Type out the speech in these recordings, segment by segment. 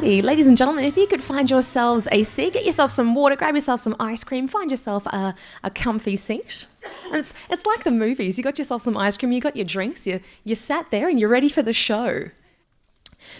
Ladies and gentlemen, if you could find yourselves a seat, get yourself some water, grab yourself some ice cream, find yourself a, a comfy seat. And it's, it's like the movies. You got yourself some ice cream, you got your drinks, you, you sat there and you're ready for the show.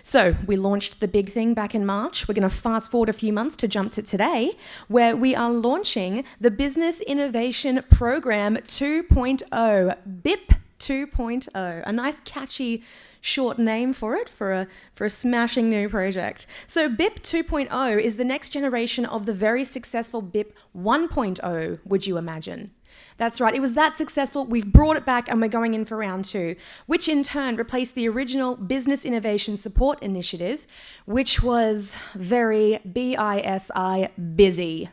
So, we launched the big thing back in March. We're going to fast forward a few months to jump to today, where we are launching the Business Innovation Program 2.0, BIP 2.0, a nice catchy short name for it for a for a smashing new project. So BIP 2.0 is the next generation of the very successful BIP 1.0, would you imagine? That's right, it was that successful. We've brought it back and we're going in for round two, which in turn replaced the original Business Innovation Support Initiative, which was very BISI busy.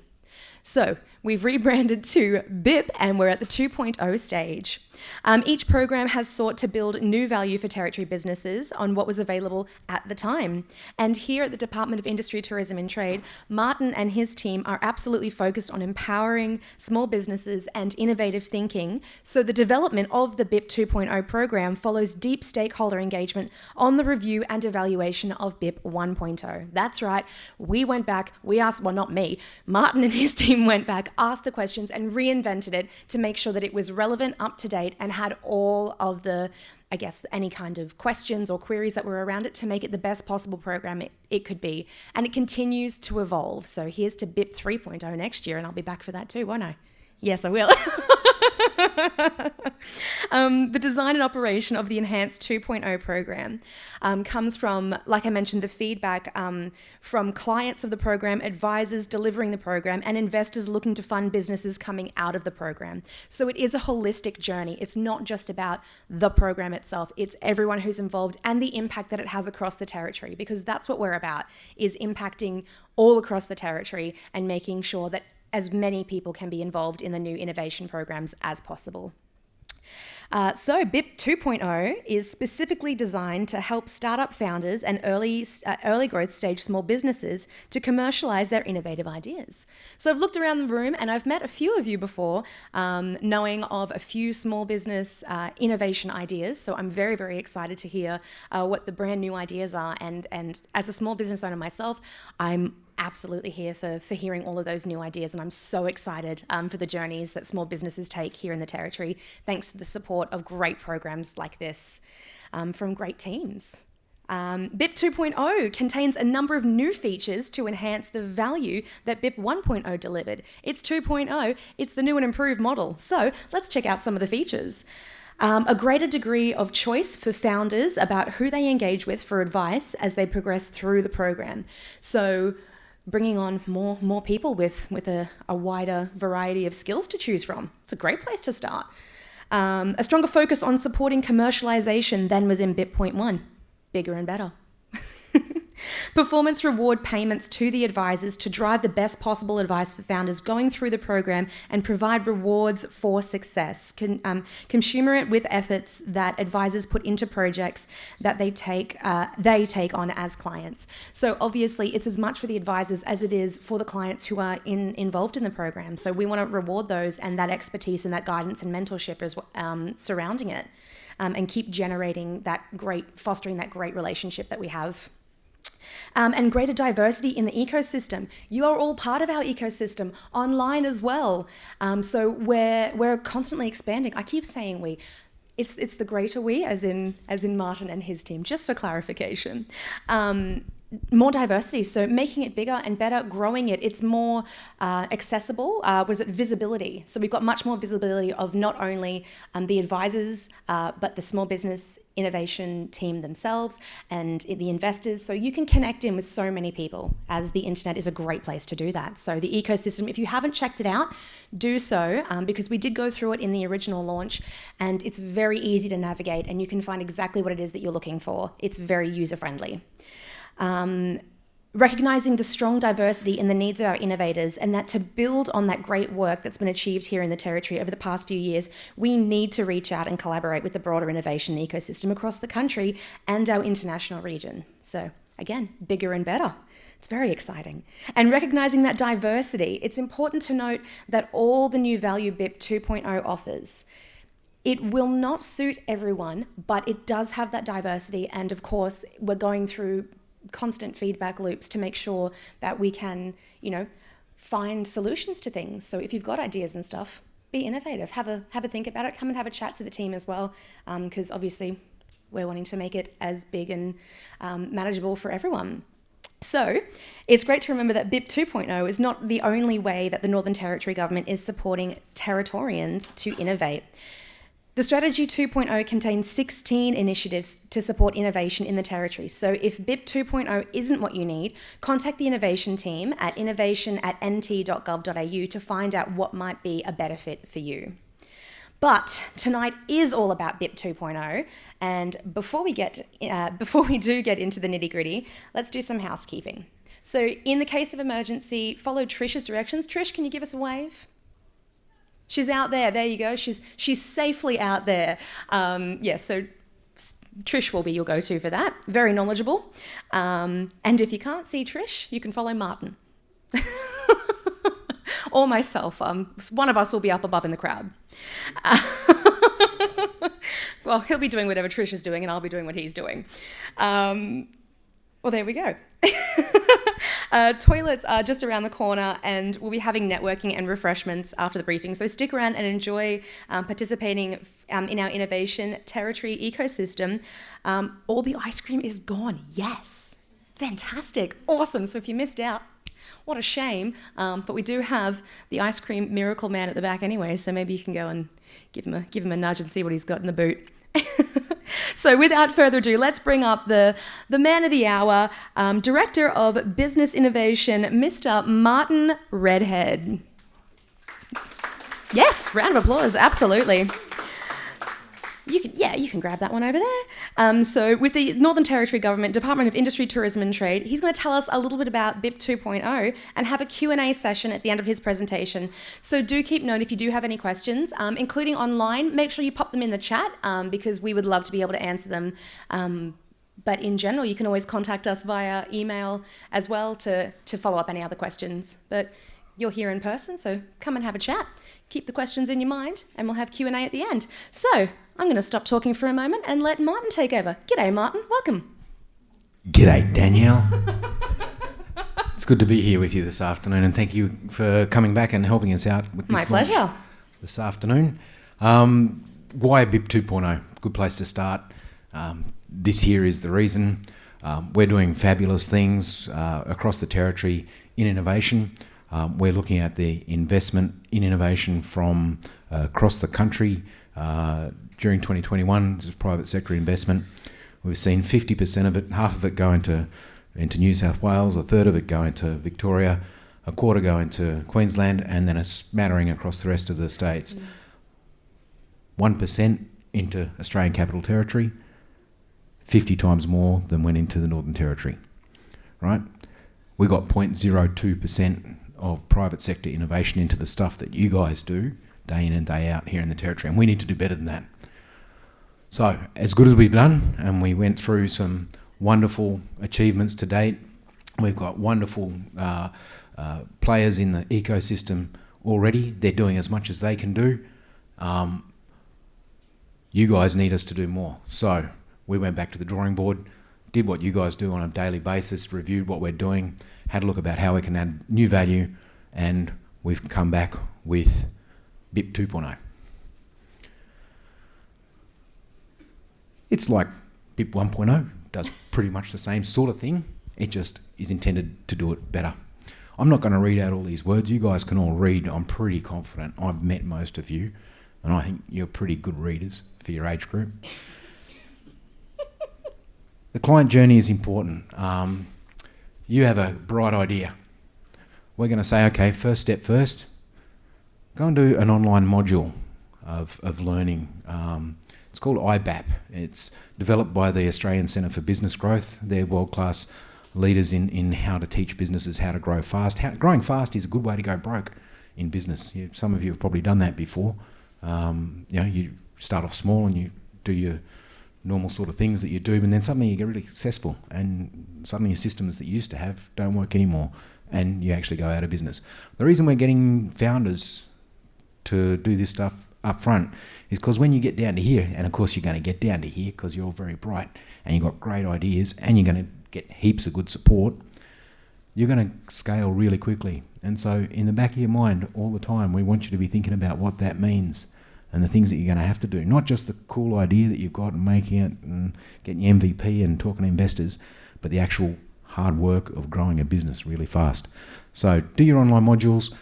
So we've rebranded to BIP and we're at the 2.0 stage. Um, each program has sought to build new value for territory businesses on what was available at the time. And here at the Department of Industry, Tourism and Trade, Martin and his team are absolutely focused on empowering small businesses and innovative thinking. So the development of the BIP 2.0 program follows deep stakeholder engagement on the review and evaluation of BIP 1.0. That's right, we went back, we asked, well, not me, Martin and his team went back, asked the questions, and reinvented it to make sure that it was relevant, up to date, and had all of the, I guess, any kind of questions or queries that were around it to make it the best possible program it, it could be. And it continues to evolve. So here's to BIP 3.0 next year, and I'll be back for that too, won't I? Yes, I will. um, the design and operation of the Enhanced 2.0 program um, comes from, like I mentioned, the feedback um, from clients of the program, advisors delivering the program, and investors looking to fund businesses coming out of the program. So it is a holistic journey. It's not just about the program itself, it's everyone who's involved and the impact that it has across the territory, because that's what we're about, is impacting all across the territory and making sure that as many people can be involved in the new innovation programs as possible. Uh, so BIP 2.0 is specifically designed to help startup founders and early, uh, early growth stage small businesses to commercialize their innovative ideas. So I've looked around the room and I've met a few of you before, um, knowing of a few small business uh, innovation ideas. So I'm very, very excited to hear uh, what the brand new ideas are. And, and as a small business owner myself, I'm absolutely here for, for hearing all of those new ideas. And I'm so excited um, for the journeys that small businesses take here in the Territory, thanks to the support of great programs like this um, from great teams. Um, BIP 2.0 contains a number of new features to enhance the value that BIP 1.0 delivered. It's 2.0, it's the new and improved model. So let's check out some of the features. Um, a greater degree of choice for founders about who they engage with for advice as they progress through the program. So bringing on more more people with with a, a wider variety of skills to choose from. It's a great place to start. Um, a stronger focus on supporting commercialization than was in Bitpoint point one. Bigger and better. Performance reward payments to the advisors to drive the best possible advice for founders going through the program and provide rewards for success. Con, um, commensurate with efforts that advisors put into projects that they take uh, they take on as clients. So obviously, it's as much for the advisors as it is for the clients who are in, involved in the program. So we want to reward those and that expertise and that guidance and mentorship as um, surrounding it, um, and keep generating that great, fostering that great relationship that we have um, and greater diversity in the ecosystem. You are all part of our ecosystem online as well. Um, so we're, we're constantly expanding. I keep saying we. It's, it's the greater we, as in, as in Martin and his team, just for clarification. Um, more diversity, so making it bigger and better, growing it. It's more uh, accessible. Uh, was it visibility? So we've got much more visibility of not only um, the advisors, uh, but the small business innovation team themselves and the investors. So you can connect in with so many people as the internet is a great place to do that. So the ecosystem, if you haven't checked it out, do so um, because we did go through it in the original launch and it's very easy to navigate and you can find exactly what it is that you're looking for. It's very user friendly. Um, recognizing the strong diversity in the needs of our innovators and that to build on that great work that's been achieved here in the territory over the past few years, we need to reach out and collaborate with the broader innovation ecosystem across the country and our international region. So again, bigger and better. It's very exciting. And recognizing that diversity, it's important to note that all the new value BIP 2.0 offers it will not suit everyone, but it does have that diversity. And of course, we're going through constant feedback loops to make sure that we can, you know, find solutions to things. So if you've got ideas and stuff, be innovative. Have a have a think about it. Come and have a chat to the team as well, because um, obviously we're wanting to make it as big and um, manageable for everyone. So, it's great to remember that BIP 2.0 is not the only way that the Northern Territory government is supporting Territorians to innovate. The Strategy 2.0 contains 16 initiatives to support innovation in the Territory. So if BIP 2.0 isn't what you need, contact the innovation team at innovation at nt.gov.au to find out what might be a better fit for you. But tonight is all about BIP 2.0, and before we get uh, before we do get into the nitty gritty, let's do some housekeeping. So, in the case of emergency, follow Trish's directions. Trish, can you give us a wave? She's out there. There you go. She's she's safely out there. Um, yeah. So Trish will be your go-to for that. Very knowledgeable. Um, and if you can't see Trish, you can follow Martin. or myself. Um, one of us will be up above in the crowd. Uh, well, he'll be doing whatever Trish is doing, and I'll be doing what he's doing. Um, well, there we go. uh, toilets are just around the corner, and we'll be having networking and refreshments after the briefing. So stick around and enjoy um, participating um, in our innovation territory ecosystem. Um, all the ice cream is gone. Yes. Fantastic. Awesome. So if you missed out, what a shame. Um, but we do have the ice cream miracle man at the back anyway, so maybe you can go and give him a, give him a nudge and see what he's got in the boot. so without further ado, let's bring up the, the man of the hour, um, Director of Business Innovation, Mr. Martin Redhead. Yes, round of applause, absolutely. You can, yeah, you can grab that one over there. Um, so, with the Northern Territory Government Department of Industry, Tourism and Trade, he's going to tell us a little bit about BIP 2.0 and have a Q&A session at the end of his presentation. So, do keep note if you do have any questions, um, including online. Make sure you pop them in the chat um, because we would love to be able to answer them. Um, but in general, you can always contact us via email as well to to follow up any other questions. But you're here in person, so come and have a chat. Keep the questions in your mind, and we'll have Q&A at the end. So, I'm going to stop talking for a moment and let Martin take over. G'day, Martin. Welcome. G'day, Danielle. it's good to be here with you this afternoon, and thank you for coming back and helping us out with this My pleasure. this afternoon. Um, why BIP 2.0? Good place to start. Um, this here is the reason. Um, we're doing fabulous things uh, across the territory in innovation. Um, we're looking at the investment in innovation from uh, across the country. Uh, during 2021, this private sector investment. We've seen 50% of it, half of it go into, into New South Wales, a third of it go into Victoria, a quarter go into Queensland, and then a smattering across the rest of the states. 1% into Australian Capital Territory, 50 times more than went into the Northern Territory, right? We got 0.02% of private sector innovation into the stuff that you guys do day in and day out here in the Territory, and we need to do better than that. So, as good as we've done, and we went through some wonderful achievements to date, we've got wonderful uh, uh, players in the ecosystem already. They're doing as much as they can do. Um, you guys need us to do more. So, we went back to the drawing board, did what you guys do on a daily basis, reviewed what we're doing, had a look about how we can add new value, and we've come back with BIP 2.0. It's like BIP 1.0, does pretty much the same sort of thing. It just is intended to do it better. I'm not going to read out all these words. You guys can all read. I'm pretty confident. I've met most of you, and I think you're pretty good readers for your age group. the client journey is important. Um, you have a bright idea. We're going to say, okay, first step first, go and do an online module of, of learning. Um, it's called IBAP. It's developed by the Australian Centre for Business Growth. They're world class leaders in, in how to teach businesses how to grow fast. How, growing fast is a good way to go broke in business. You, some of you have probably done that before. Um, you know, you start off small and you do your normal sort of things that you do, and then suddenly you get really successful, and suddenly your systems that you used to have don't work anymore, and you actually go out of business. The reason we're getting founders to do this stuff up front is because when you get down to here, and of course you're going to get down to here because you're all very bright and you've got great ideas and you're going to get heaps of good support, you're going to scale really quickly. And so, in the back of your mind, all the time, we want you to be thinking about what that means and the things that you're going to have to do. Not just the cool idea that you've got and making it and getting your MVP and talking to investors, but the actual hard work of growing a business really fast. So, do your online modules.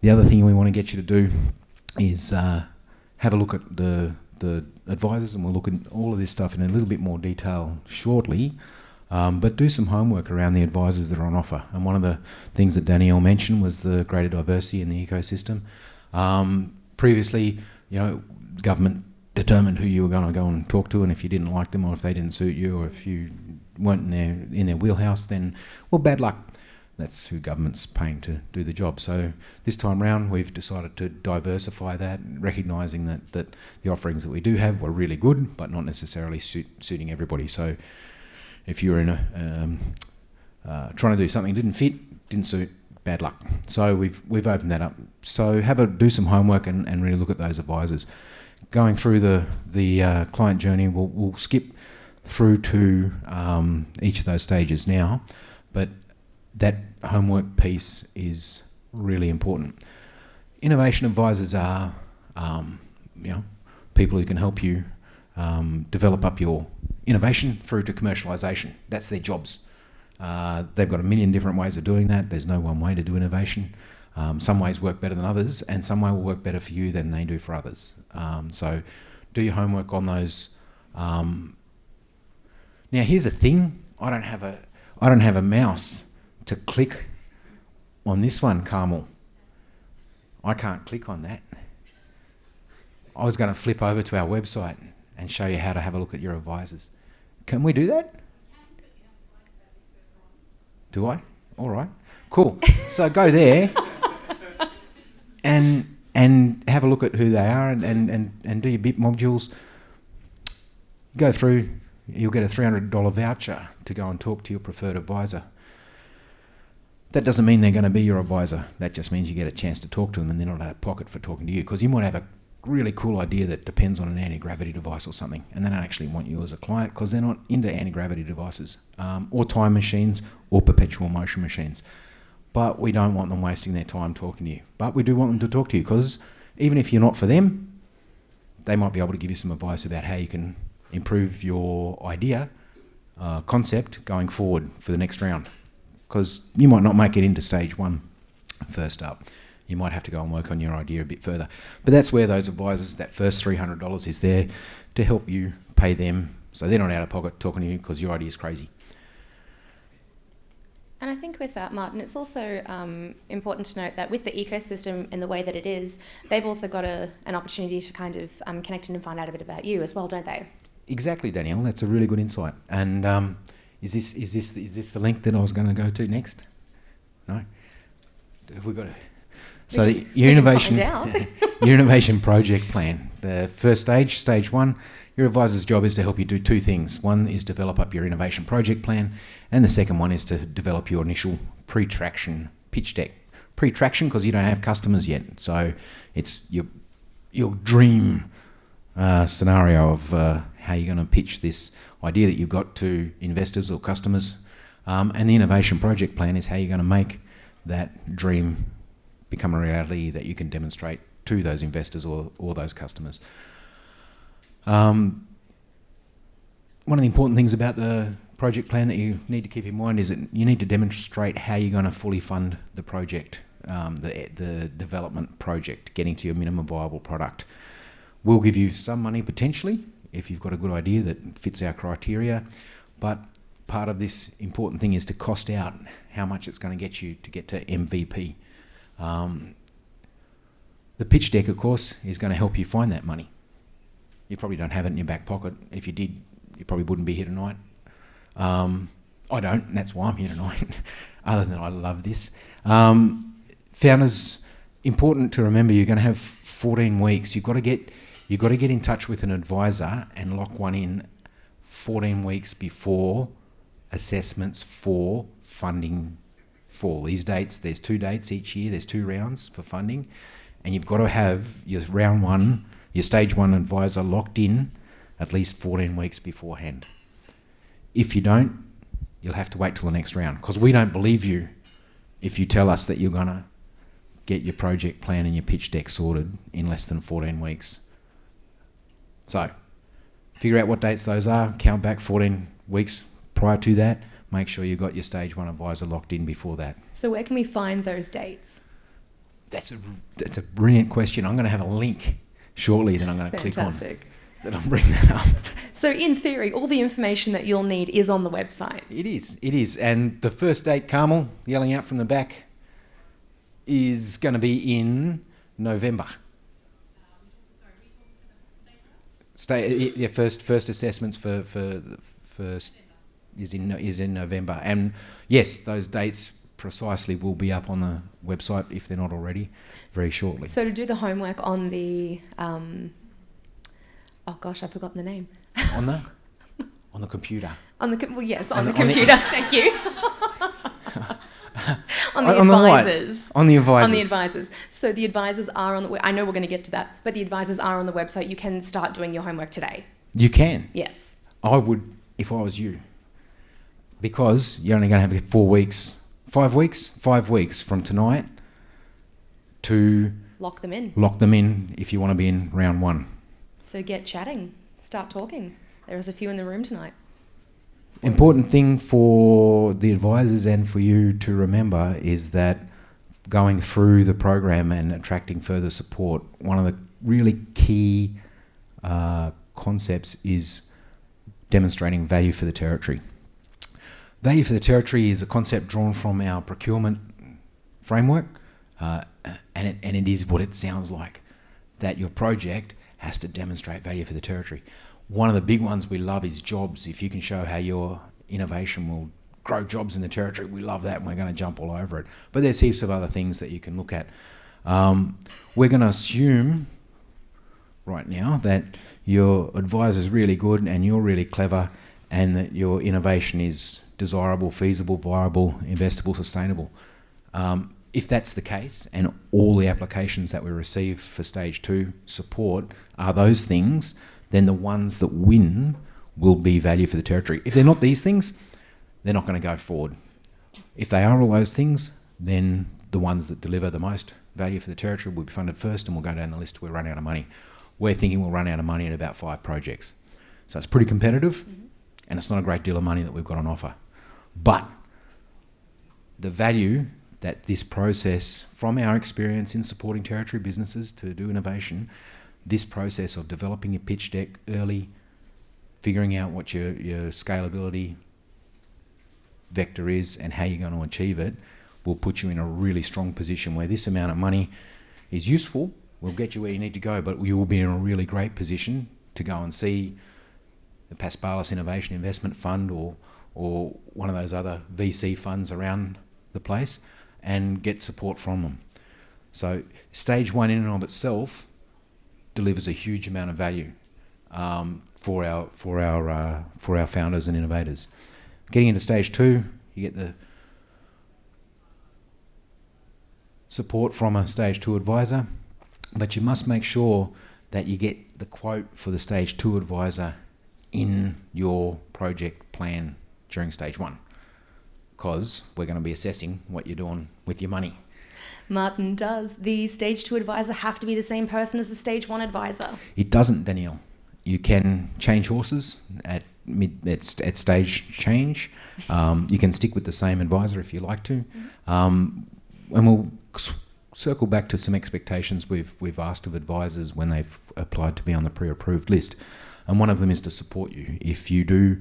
The other thing we want to get you to do is uh, have a look at the the advisors, and we'll look at all of this stuff in a little bit more detail shortly. Um, but do some homework around the advisors that are on offer. And one of the things that Danielle mentioned was the greater diversity in the ecosystem. Um, previously, you know, government determined who you were going to go and talk to, and if you didn't like them, or if they didn't suit you, or if you weren't in their in their wheelhouse, then well, bad luck. That's who government's paying to do the job. So this time round, we've decided to diversify that, recognising that that the offerings that we do have were really good, but not necessarily suit, suiting everybody. So if you're in a um, uh, trying to do something didn't fit, didn't suit, bad luck. So we've we've opened that up. So have a do some homework and, and really look at those advisors. Going through the the uh, client journey, we'll, we'll skip through to um, each of those stages now, but that homework piece is really important. Innovation advisors are, um, you know, people who can help you um, develop up your innovation through to commercialization. That's their jobs. Uh, they've got a million different ways of doing that. There's no one way to do innovation. Um, some ways work better than others, and some way will work better for you than they do for others. Um, so, do your homework on those. Um, now, here's a thing: I don't have a, I don't have a mouse to click on this one, Carmel. I can't click on that. I was going to flip over to our website and show you how to have a look at your advisors. Can we do that? Do I? All right. Cool. So go there and and have a look at who they are and, and, and, and do your bit modules. Go through, you'll get a $300 voucher to go and talk to your preferred advisor. That doesn't mean they're going to be your advisor. That just means you get a chance to talk to them and they're not out of pocket for talking to you because you might have a really cool idea that depends on an anti-gravity device or something, and they don't actually want you as a client because they're not into anti-gravity devices um, or time machines or perpetual motion machines. But we don't want them wasting their time talking to you. But we do want them to talk to you because even if you're not for them, they might be able to give you some advice about how you can improve your idea, uh, concept going forward for the next round. Because you might not make it into stage one first up you might have to go and work on your idea a bit further. But that's where those advisors, that first $300 is there to help you pay them so they're not out of pocket talking to you because your idea is crazy. And I think with that, Martin, it's also um, important to note that with the ecosystem and the way that it is, they've also got a, an opportunity to kind of um, connect in and find out a bit about you as well, don't they? Exactly, Danielle. That's a really good insight. And um, is this is this is this the link that I was going to go to next? No. Have we got to? So the, your innovation, your innovation project plan. The first stage, stage one, your advisor's job is to help you do two things. One is develop up your innovation project plan, and the second one is to develop your initial pre-traction pitch deck. Pre-traction because you don't have customers yet, so it's your your dream uh, scenario of uh, how you're going to pitch this idea that you've got to investors or customers. Um, and the innovation project plan is how you're going to make that dream become a reality that you can demonstrate to those investors or, or those customers. Um, one of the important things about the project plan that you need to keep in mind is that you need to demonstrate how you're going to fully fund the project, um, the, the development project, getting to your minimum viable product. We'll give you some money potentially if you've got a good idea that fits our criteria, but part of this important thing is to cost out how much it's going to get you to get to MVP. Um, the pitch deck, of course, is going to help you find that money. You probably don't have it in your back pocket. If you did, you probably wouldn't be here tonight. Um, I don't, and that's why I'm here tonight. Other than I love this. Um, founders, important to remember. You're going to have 14 weeks. You've got to get you've got to get in touch with an advisor and lock one in 14 weeks before assessments for funding fall. These dates, there's two dates each year, there's two rounds for funding, and you've got to have your round one, your stage one advisor locked in at least 14 weeks beforehand. If you don't, you'll have to wait till the next round because we don't believe you if you tell us that you're going to get your project plan and your pitch deck sorted in less than 14 weeks. So, figure out what dates those are, count back 14 weeks prior to that, make sure you've got your stage one advisor locked in before that. So, where can we find those dates? That's a, that's a brilliant question. I'm going to have a link shortly that I'm going to click on. Fantastic. That'll bring that up. So, in theory, all the information that you'll need is on the website. It is. It is. And the first date, Carmel, yelling out from the back, is going to be in November. Stay, yeah, first first assessments for for first is in is in November, and yes, those dates precisely will be up on the website if they're not already, very shortly. So, to do the homework on the, um, oh gosh, I've forgotten the name. on the on the computer. On the com- well, yes, on, On the the- on the- computer. Thank you. On the On the advisors. On the advisors. On the advisors. So the advisors are on the. I know we're going to get to that, but the advisors are on the website. You can start doing your homework today. You can. Yes. I would if I was you. Because you're only going to have four weeks, five weeks, five weeks from tonight to Lock them in. lock them in if you want to be in round one. So get chatting. Start talking. There's a few in the room tonight. Important thing for the advisors and for you to remember is that going through the program and attracting further support, one of the really key uh, concepts is demonstrating value for the territory. Value for the territory is a concept drawn from our procurement framework, uh, and, it, and it is what it sounds like that your project has to demonstrate value for the territory. One of the big ones we love is jobs. If you can show how your innovation will grow jobs in the territory, we love that and we're going to jump all over it. But there's heaps of other things that you can look at. Um, we're going to assume right now that your advisor's really good and you're really clever and that your innovation is desirable, feasible, viable, investable, sustainable. Um, if that's the case, and all the applications that we receive for stage two support are those things, then the ones that win will be value for the territory. If they're not these things, they're not going to go forward. If they are all those things, then the ones that deliver the most value for the territory will be funded first and we'll go down the list till we run out of money. We're thinking we'll run out of money in about five projects. So it's pretty competitive mm-hmm. and it's not a great deal of money that we've got on offer. But the value that this process, from our experience in supporting territory businesses to do innovation, this process of developing your pitch deck early, figuring out what your, your scalability vector is and how you're going to achieve it will put you in a really strong position where this amount of money is useful, will get you where you need to go, but you will be in a really great position to go and see the Paspalis Innovation Investment Fund or or one of those other VC funds around the place and get support from them. So stage one in and of itself delivers a huge amount of value um, for our for our uh, for our founders and innovators. Getting into stage two, you get the support from a stage two advisor, but you must make sure that you get the quote for the stage two advisor in your project plan during stage one because we're going to be assessing what you're doing with your money. Martin, does the stage two advisor have to be the same person as the stage one advisor? It doesn't, Danielle. You can change horses at mid at, at stage change. Um, you can stick with the same advisor if you like to, um, and we'll circle back to some expectations we've we've asked of advisors when they've applied to be on the pre-approved list, and one of them is to support you if you do.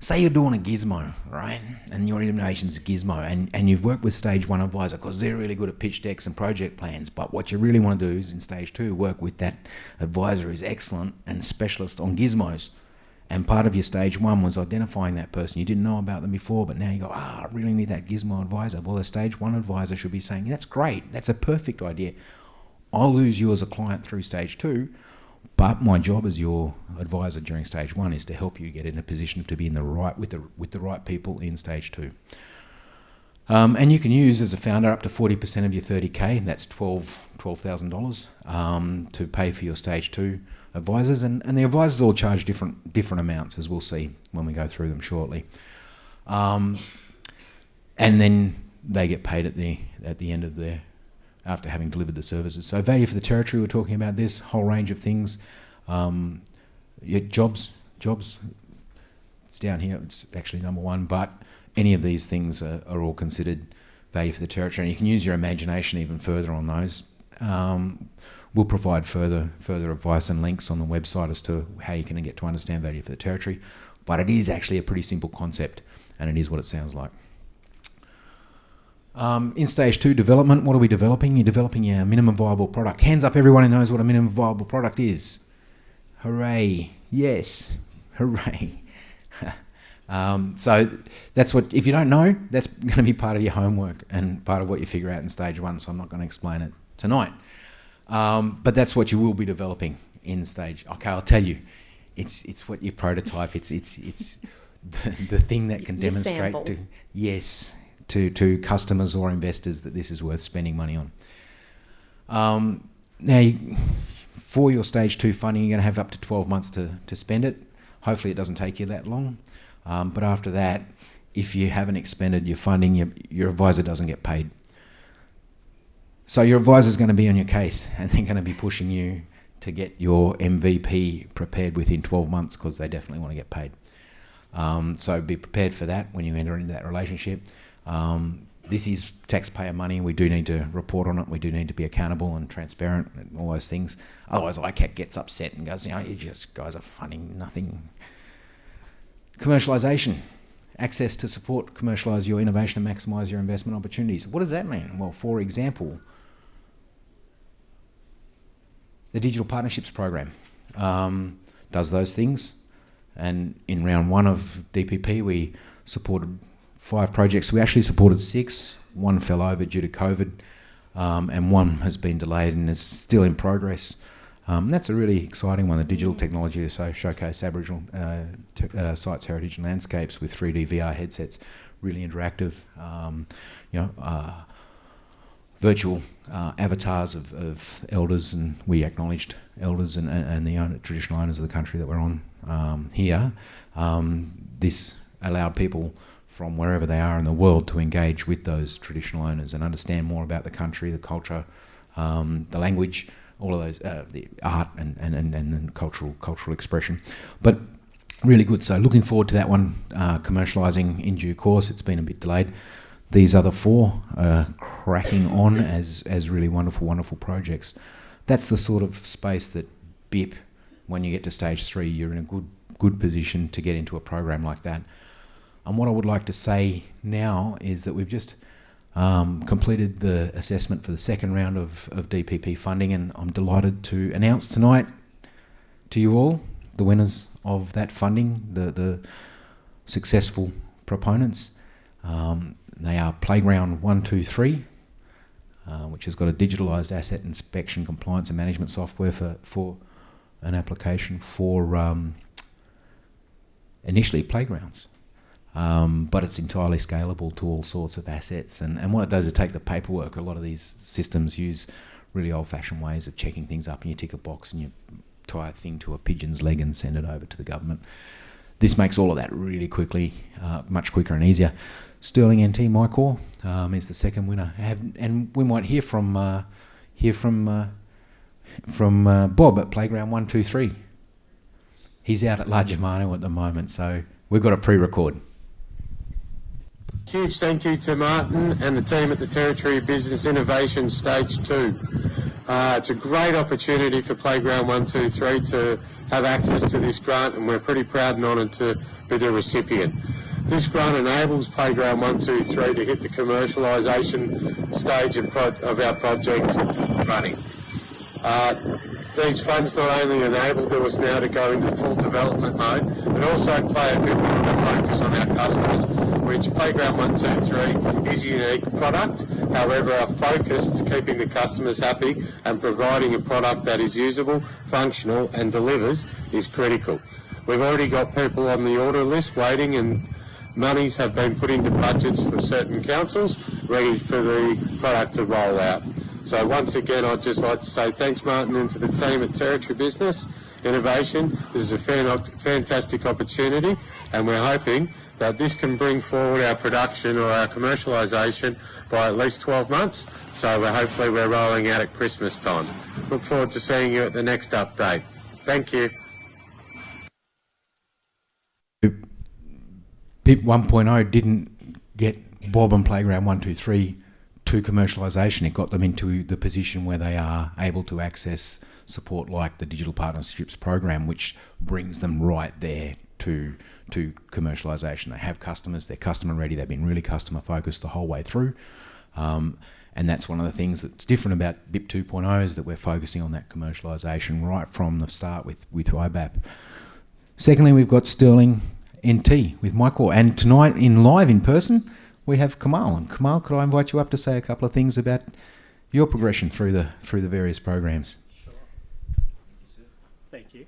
Say you're doing a gizmo, right? And your innovation's a gizmo, and, and you've worked with stage one advisor because they're really good at pitch decks and project plans. But what you really want to do is in stage two, work with that advisor who's excellent and specialist on gizmos. And part of your stage one was identifying that person. You didn't know about them before, but now you go, ah, I really need that gizmo advisor. Well, the stage one advisor should be saying, that's great. That's a perfect idea. I'll lose you as a client through stage two, but my job as your advisor during stage one is to help you get in a position to be in the right with the with the right people in stage two. Um, and you can use as a founder up to 40% of your 30k, that's 12 $12,000 um, to pay for your stage two advisors. And, and the advisors all charge different, different amounts, as we'll see when we go through them shortly. Um, and then they get paid at the, at the end of their, after having delivered the services. So value for the territory, we're talking about this whole range of things. Um, yeah, jobs, jobs, it's down here, it's actually number one, but any of these things are, are all considered value for the territory. And you can use your imagination even further on those. Um, we'll provide further further advice and links on the website as to how you can get to understand value for the territory. But it is actually a pretty simple concept, and it is what it sounds like. Um, in stage two development, what are we developing? You're developing your minimum viable product. Hands up, everyone who knows what a minimum viable product is. Hooray! Yes, hooray! um, so that's what. If you don't know, that's going to be part of your homework and part of what you figure out in stage one. So I'm not going to explain it tonight. Um, but that's what you will be developing in stage. Okay, I'll tell you, it's it's what you prototype. It's it's it's the, the thing that can Your demonstrate to yes to to customers or investors that this is worth spending money on. Um, now, you, for your stage two funding, you're going to have up to 12 months to, to spend it. Hopefully, it doesn't take you that long. Um, but after that, if you haven't expended your funding, your, your advisor doesn't get paid. So your advisor is going to be on your case and they're going to be pushing you to get your MVP prepared within 12 months because they definitely want to get paid. Um, so be prepared for that when you enter into that relationship. Um, this is taxpayer money. We do need to report on it. We do need to be accountable and transparent and all those things. Otherwise, ICAC gets upset and goes, you know, you just guys are funding nothing. Commercialisation. Access to support, commercialise your innovation and maximise your investment opportunities. What does that mean? Well, for example, the Digital Partnerships Program um, does those things. And in round one of DPP, we supported five projects. We actually supported six. One fell over due to COVID, um, and one has been delayed and is still in progress. Um, that's a really exciting one, the digital technology to showcase Aboriginal uh, uh, sites, heritage, and landscapes with 3D VR headsets. Really interactive. Um, you know, uh, virtual uh, avatars of, of elders, and we acknowledged elders and, and, the traditional owners of the country that we're on um, here. Um, this allowed people from wherever they are in the world to engage with those traditional owners and understand more about the country, the culture, um, the language, all of those, uh, the art and, and, and, and cultural cultural expression. But really good. So looking forward to that one uh, commercialising in due course. It's been a bit delayed. These other four are cracking on as, as really wonderful, wonderful projects. That's the sort of space that BIP, when you get to stage three, you're in a good good position to get into a program like that. And what I would like to say now is that we've just um, completed the assessment for the second round of, of DPP funding, and I'm delighted to announce tonight to you all the winners of that funding, the, the successful proponents. Um, they are Playground 123, uh, which has got a digitalised asset inspection, compliance, and management software for, for an application for um, initially playgrounds. Um, but it's entirely scalable to all sorts of assets. And, and what it does is take the paperwork. A lot of these systems use really old fashioned ways of checking things up, and you tick a box and you tie a thing to a pigeon's leg and send it over to the government. This makes all of that really quickly, uh, much quicker and easier. Sterling NT Mycor um, is the second winner, Have, and we might hear from uh, hear from uh, from uh, Bob at Playground One Two Three. He's out at La Germano at the moment, so we've got a pre-record. Huge thank you to Martin and the team at the Territory Business Innovation Stage 2. Uh, it's a great opportunity for Playground 123 to have access to this grant and we're pretty proud and honoured to be the recipient. This grant enables Playground 123 to hit the commercialisation stage of, of our project running. Uh, these funds not only enabled us now to go into full development mode, but also play a bit more of a focus on our customers, which Playground 123 is a unique product. However, our focus to keeping the customers happy and providing a product that is usable, functional and delivers is critical. We've already got people on the order list waiting and monies have been put into budgets for certain councils, ready for the product to roll out. So once again, I'd just like to say thanks, Martin, and to the team at Territory Business Innovation. This is a fantastic opportunity, and we're hoping that this can bring forward our production or our commercialisation by at least 12 months. So we're hopefully we're rolling out at Christmas time. Look forward to seeing you at the next update. Thank you. BIP 1.0 didn't get Bob and Playground 123 to commercialisation. It got them into the position where they are able to access support like the Digital Partnerships Program, which brings them right there to to commercialisation. They have customers, they're customer ready, they've been really customer focused the whole way through. Um, and that's one of the things that's different about BIP 2.0 is that we're focusing on that commercialisation right from the start with, with IBAP. Secondly, we've got Sterling NT with Michael. And tonight in live in person, we have Kamal. And Kamal, could I invite you up to say a couple of things about your progression through the through the various programs? Sure. Thank you. Sir. Thank you.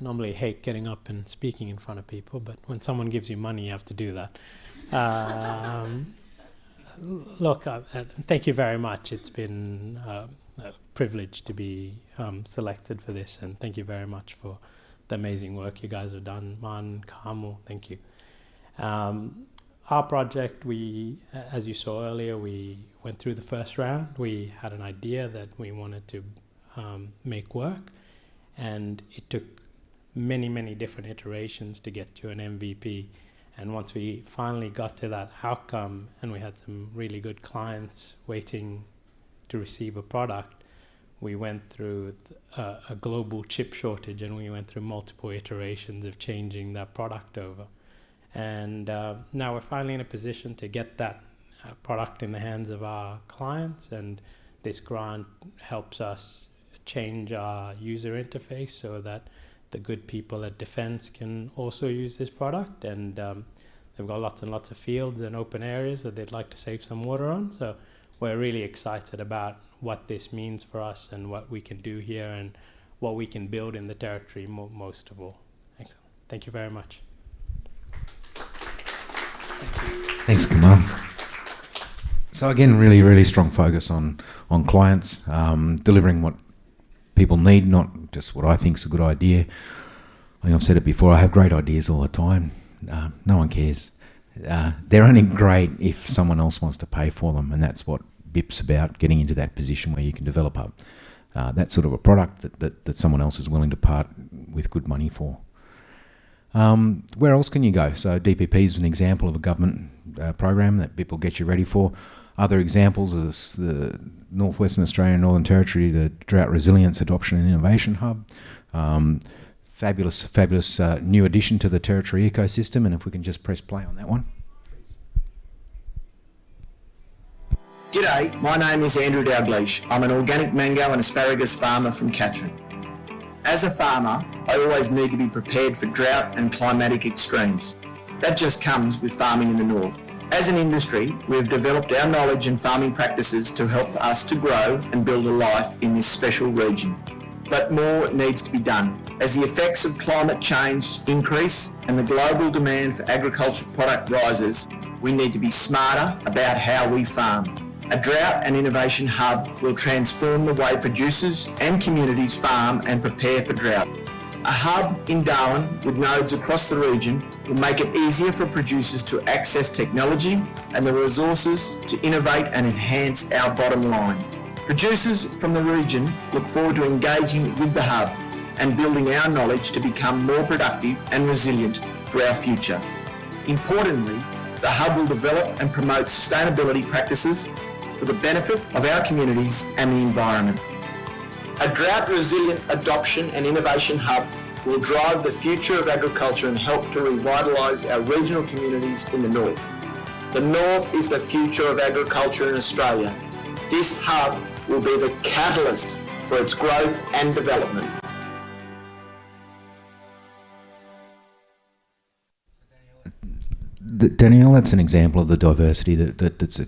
I normally hate getting up and speaking in front of people, but when someone gives you money, you have to do that. Um, look, uh, thank you very much. It's been uh, a privilege to be um, selected for this, and thank you very much for the amazing work you guys have done. Man, Kamu, thank you. Um, our project, we, as you saw earlier, we went through the first round. We had an idea that we wanted to um, make work, and it took many, many different iterations to get to an MVP. And once we finally got to that outcome, and we had some really good clients waiting to receive a product, we went through a, a global chip shortage, and we went through multiple iterations of changing that product over. And uh, now we're finally in a position to get that uh, product in the hands of our clients. And this grant helps us change our user interface so that the good people at Defence can also use this product. And um, they've got lots and lots of fields and open areas that they'd like to save some water on. So we're really excited about what this means for us and what we can do here and what we can build in the territory mo most of all. Excellent. Thank you very much. Thanks, Kamal. So again, really, really strong focus on on clients um, delivering what people need, not just what I think is a good idea. I have said it before. I have great ideas all the time. Uh, no one cares. Uh, they're only great if someone else wants to pay for them, and that's what BIP's about. Getting into that position where you can develop up uh, that sort of a product that, that, that someone else is willing to part with good money for. Um, where else can you go? So DPP is an example of a government uh, program that people get you ready for. Other examples is the Northwestern Australian Northern Territory, the Drought Resilience Adoption and Innovation Hub. Um, fabulous, fabulous uh, new addition to the Territory ecosystem. And if we can just press play on that one. G'day, my name is Andrew Dalgleish. I'm an organic mango and asparagus farmer from Katherine. As a farmer, always need to be prepared for drought and climatic extremes. That just comes with farming in the north. As an industry, we have developed our knowledge and farming practices to help us to grow and build a life in this special region. But more needs to be done. As the effects of climate change increase and the global demand for agricultural product rises, we need to be smarter about how we farm. A drought and innovation hub will transform the way producers and communities farm and prepare for drought. A hub in Darwin with nodes across the region will make it easier for producers to access technology and the resources to innovate and enhance our bottom line. Producers from the region look forward to engaging with the hub and building our knowledge to become more productive and resilient for our future. Importantly, the hub will develop and promote sustainability practices for the benefit of our communities and the environment. A drought-resilient adoption and innovation hub will drive the future of agriculture and help to revitalise our regional communities in the north. The north is the future of agriculture in Australia. This hub will be the catalyst for its growth and development. Danielle, that's an example of the diversity that, that that's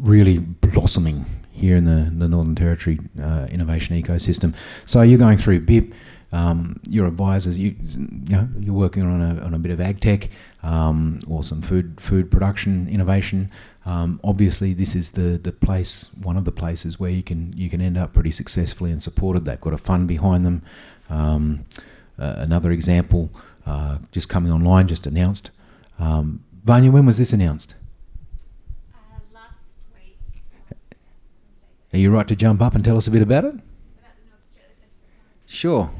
really blossoming here in the, the Northern Territory uh, innovation ecosystem. So you're going through BIP, um, your advisors, you, you know, you're working on a, on a bit of ag tech um, or some food food production innovation. Um, obviously, this is the, the place, one of the places where you can you can end up pretty successfully and supported. They've got a fund behind them. Um, uh, another example, uh, just coming online, just announced. Um, Vanya, when was this announced? Uh, last week. Are you right to jump up and tell us a bit about it? Sure.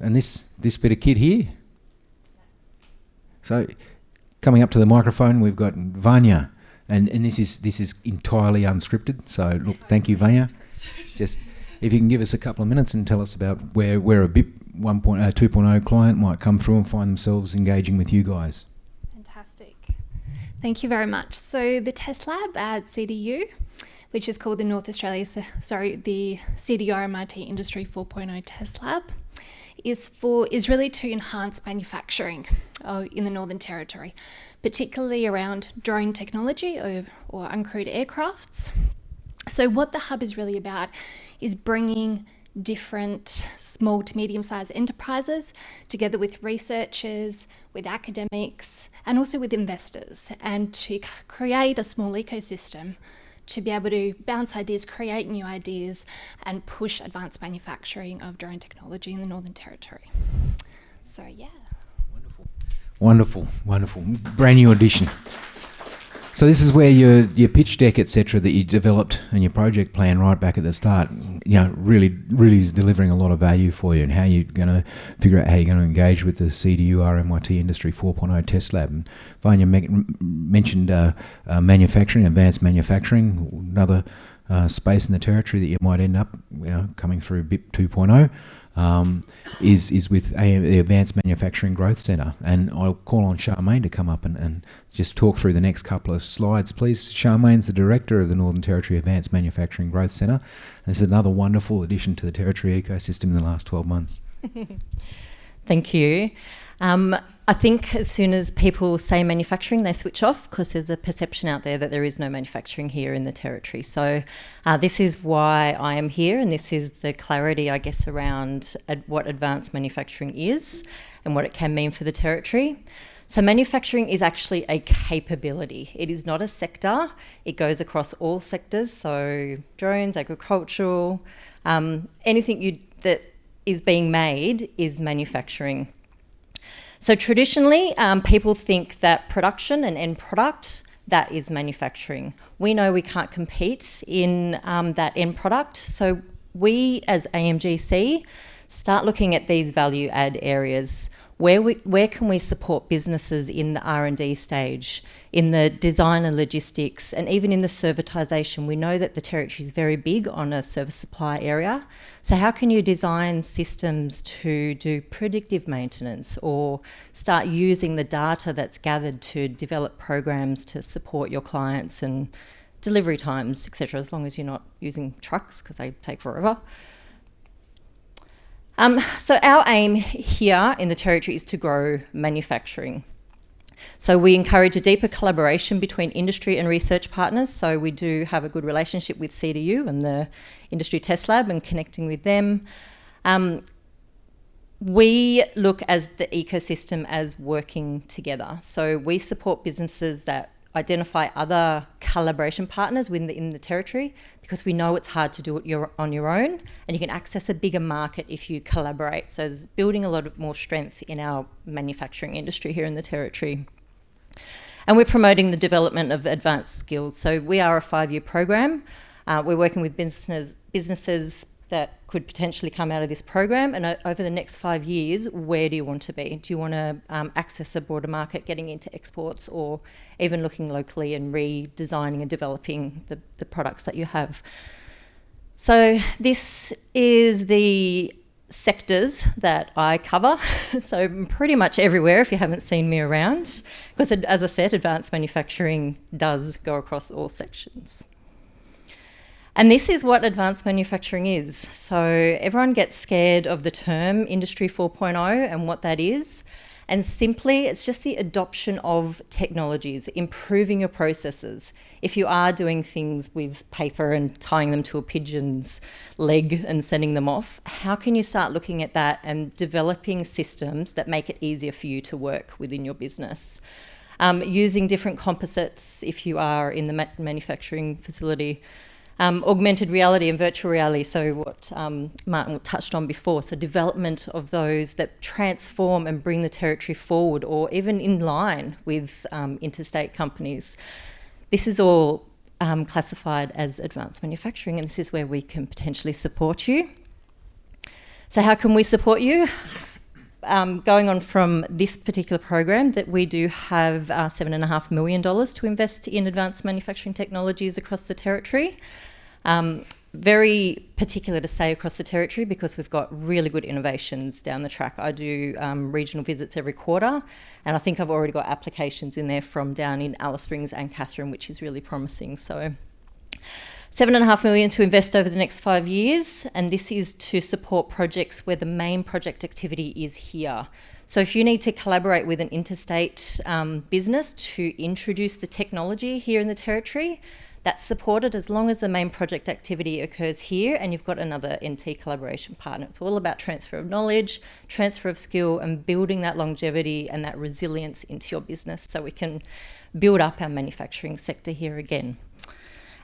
And this this bit of kit here. So, coming up to the microphone, we've got Vanya, and, and this is this is entirely unscripted. So, look, thank you, Vanya. Just if you can give us a couple of minutes and tell us about where where a BIP 1.0, uh, 2.0 client might come through and find themselves engaging with you guys. Fantastic. Thank you very much. So the test lab at CDU, which is called the North Australia, sorry, the CDU MIT Industry 4.0 Test Lab, is for is really to enhance manufacturing uh, in the Northern Territory, particularly around drone technology or, or uncrewed aircrafts. So what the hub is really about is bringing different small to medium sized enterprises together with researchers, with academics, and also with investors, and to create a small ecosystem to be able to bounce ideas, create new ideas, and push advanced manufacturing of drone technology in the Northern Territory. So, yeah. Wonderful, wonderful, wonderful. brand new addition. So this is where your your pitch deck, etc., that you developed and your project plan right back at the start, you know, really really is delivering a lot of value for you, and how you're going to figure out how you're going to engage with the CDU RMIT Industry 4.0 Test Lab. And Vanya mentioned uh, uh, manufacturing, advanced manufacturing, another uh, space in the territory that you might end up you know, coming through BIP 2.0 um, is is with the Advanced Manufacturing Growth Centre. And I'll call on Charmaine to come up and, and just talk through the next couple of slides, please. Charmaine's the director of the Northern Territory Advanced Manufacturing Growth Centre. This is another wonderful addition to the territory ecosystem in the last 12 months. Thank you. Um, I think as soon as people say manufacturing, they switch off because there's a perception out there that there is no manufacturing here in the territory. So, uh, this is why I am here, and this is the clarity, I guess, around ad- what advanced manufacturing is and what it can mean for the territory. So, manufacturing is actually a capability. It is not a sector. It goes across all sectors. So, drones, agricultural, um, anything you that is being made is manufacturing. So traditionally, um, people think that production and end product that is manufacturing. We know we can't compete in um, that end product, so we as AMGC start looking at these value add areas. Where we, where can we support businesses in the R and D stage, in the design and logistics, and even in the servitisation? We know that the territory is very big on a service supply area. So how can you design systems to do predictive maintenance or start using the data that's gathered to develop programs to support your clients and delivery times, etc. As long as you're not using trucks because they take forever. Um, so our aim here in the territory is to grow manufacturing. So we encourage a deeper collaboration between industry and research partners. So we do have a good relationship with CDU and the Industry Test Lab and connecting with them. Um, we look as the ecosystem as working together. So we support businesses that identify other collaboration partners within the, in the territory because we know it's hard to do it your, on your own and you can access a bigger market if you collaborate. So there's building a lot of more strength in our manufacturing industry here in the territory. And we're promoting the development of advanced skills. So we are a five-year program. Uh, we're working with businesses, businesses that could potentially come out of this program. And over the next five years, where do you want to be? Do you want to um, access a broader market, getting into exports, or even looking locally and redesigning and developing the, the products that you have? So this is the sectors that I cover. so pretty much everywhere if you haven't seen me around. Because as I said, advanced manufacturing does go across all sections. And this is what advanced manufacturing is. So everyone gets scared of the term Industry 4.0 and what that is. And simply, it's just the adoption of technologies, improving your processes. If you are doing things with paper and tying them to a pigeon's leg and sending them off, how can you start looking at that and developing systems that make it easier for you to work within your business? Um, using different composites if you are in the ma manufacturing facility um, augmented reality and virtual reality, so what um, Martin touched on before, so development of those that transform and bring the territory forward or even in line with um, interstate companies. This is all um, classified as advanced manufacturing and this is where we can potentially support you. So how can we support you? Um, going on from this particular program that we do have uh, $7.5 million to invest in advanced manufacturing technologies across the territory. Um, very particular to say across the territory because we've got really good innovations down the track. I do um, regional visits every quarter, and I think I've already got applications in there from down in Alice Springs and Katherine, which is really promising. So. Seven and a half million to invest over the next five years, and this is to support projects where the main project activity is here. So if you need to collaborate with an interstate um, business to introduce the technology here in the territory, that's supported as long as the main project activity occurs here and you've got another NT collaboration partner. It's all about transfer of knowledge, transfer of skill and building that longevity and that resilience into your business so we can build up our manufacturing sector here again.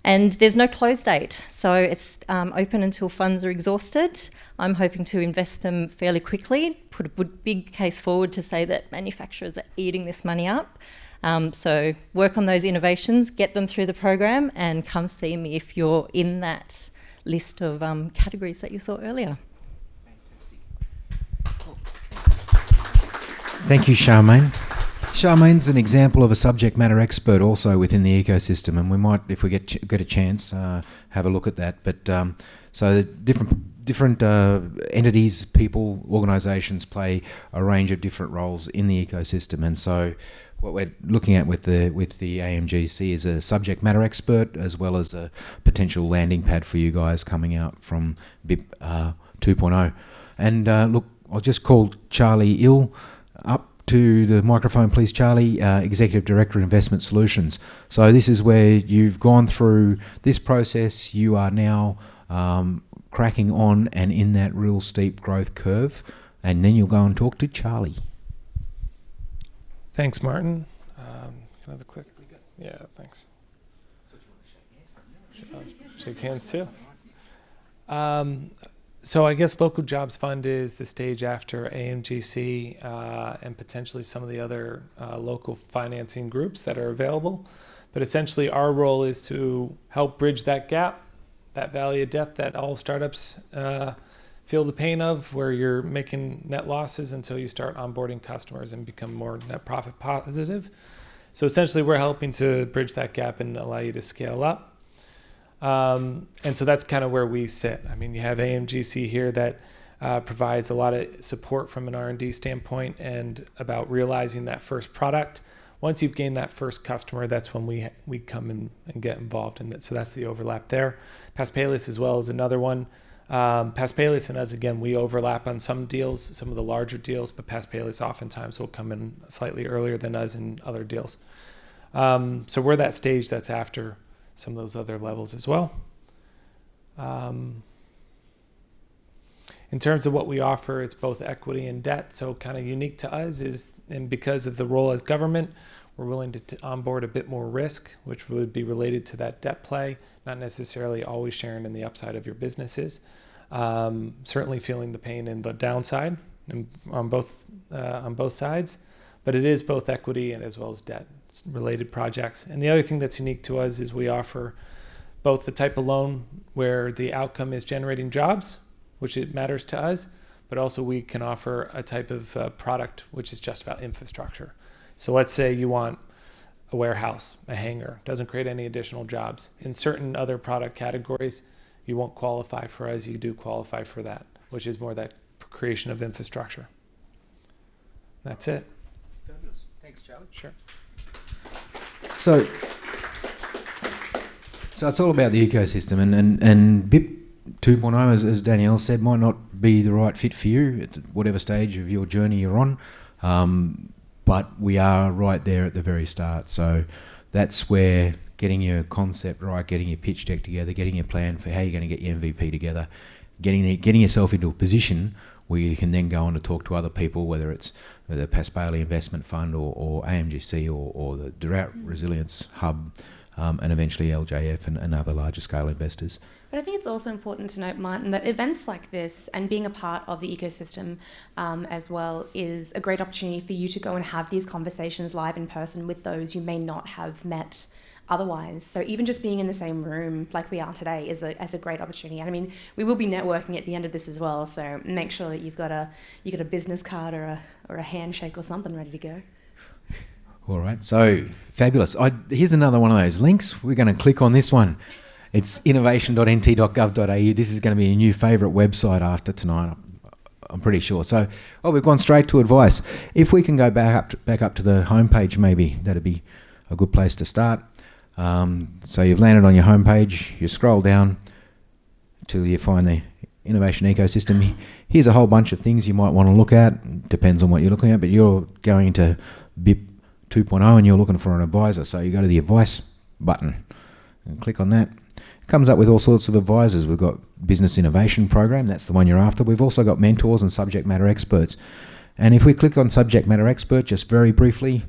And there's no close date, so it's um, open until funds are exhausted. I'm hoping to invest them fairly quickly, put a big case forward to say that manufacturers are eating this money up. Um, so work on those innovations, get them through the program, and come see me if you're in that list of um, categories that you saw earlier. Thank you, Charmaine. Charmaine's an example of a subject matter expert also within the ecosystem, and we might, if we get get a chance, uh, have a look at that. But um, so different different uh, entities, people, organisations play a range of different roles in the ecosystem, and so what we're looking at with the with the AMGC is a subject matter expert as well as a potential landing pad for you guys coming out from BIP uh, 2.0. And uh, look, I'll just call Charlie Ill to the microphone, please, Charlie, uh, Executive Director Investment Solutions. So this is where you've gone through this process. You are now um, cracking on and in that real steep growth curve, and then you'll go and talk to Charlie. Thanks, Martin. Um, the click? Yeah, thanks. Shake hands too. Um, so I guess Local Jobs Fund is the stage after AMGC uh, and potentially some of the other uh, local financing groups that are available. But essentially our role is to help bridge that gap, that valley of death that all startups uh, feel the pain of where you're making net losses until you start onboarding customers and become more net profit positive. So essentially we're helping to bridge that gap and allow you to scale up. Um, and so that's kind of where we sit. I mean, you have AMGC here that uh, provides a lot of support from an R&D standpoint and about realizing that first product. Once you've gained that first customer, that's when we we come in and get involved in that. So that's the overlap there. Paspalis as well is another one. Um, Paspalis and us, again, we overlap on some deals, some of the larger deals, but Paspalis oftentimes will come in slightly earlier than us in other deals. Um, so we're that stage that's after some of those other levels as well. Um, in terms of what we offer, it's both equity and debt. So kind of unique to us is, and because of the role as government, we're willing to onboard a bit more risk, which would be related to that debt play, not necessarily always sharing in the upside of your businesses. Um, certainly feeling the pain in the downside on both uh, on both sides, but it is both equity and as well as debt related projects. And the other thing that's unique to us is we offer both the type of loan where the outcome is generating jobs, which it matters to us, but also we can offer a type of uh, product which is just about infrastructure. So let's say you want a warehouse, a hangar, doesn't create any additional jobs. In certain other product categories, you won't qualify for us, you do qualify for that, which is more that creation of infrastructure. That's it. Fabulous. Thanks, Charlie. Sure. So, So it's all about the ecosystem, and and and BIP 2.0, as, as Danielle said, might not be the right fit for you at whatever stage of your journey you're on. Um, but we are right there at the very start. So that's where getting your concept right, getting your pitch deck together, getting your plan for how you're going to get your MVP together, getting getting yourself into a position where you can then go on to talk to other people, whether it's the Paspaley Investment Fund or, or AMGC or, or the Drought Resilience Hub, um, and eventually LJF and, and other larger scale investors. But I think it's also important to note, Martin, that events like this and being a part of the ecosystem um, as well is a great opportunity for you to go and have these conversations live in person with those you may not have met otherwise. So even just being in the same room like we are today is a, is a great opportunity. And I mean, we will be networking at the end of this as well. So make sure that you've got a you got a business card or a or a handshake or something ready to go. All right, so fabulous. I, here's another one of those links. We're going to click on this one. It's innovation.nt.gov.au. This is going to be a new favourite website after tonight. I'm pretty sure. So, oh, we've gone straight to advice. If we can go back up to, back up to the homepage, maybe that'd be a good place to start. Um, so you've landed on your homepage. You scroll down till you find the innovation ecosystem. Here's a whole bunch of things you might want to look at. Depends on what you're looking at, but you're going to BIP 2.0 and you're looking for an advisor. So you go to the advice button and click on that comes up with all sorts of advisors. We've got business innovation program, that's the one you're after. We've also got mentors and subject matter experts. And if we click on subject matter expert just very briefly,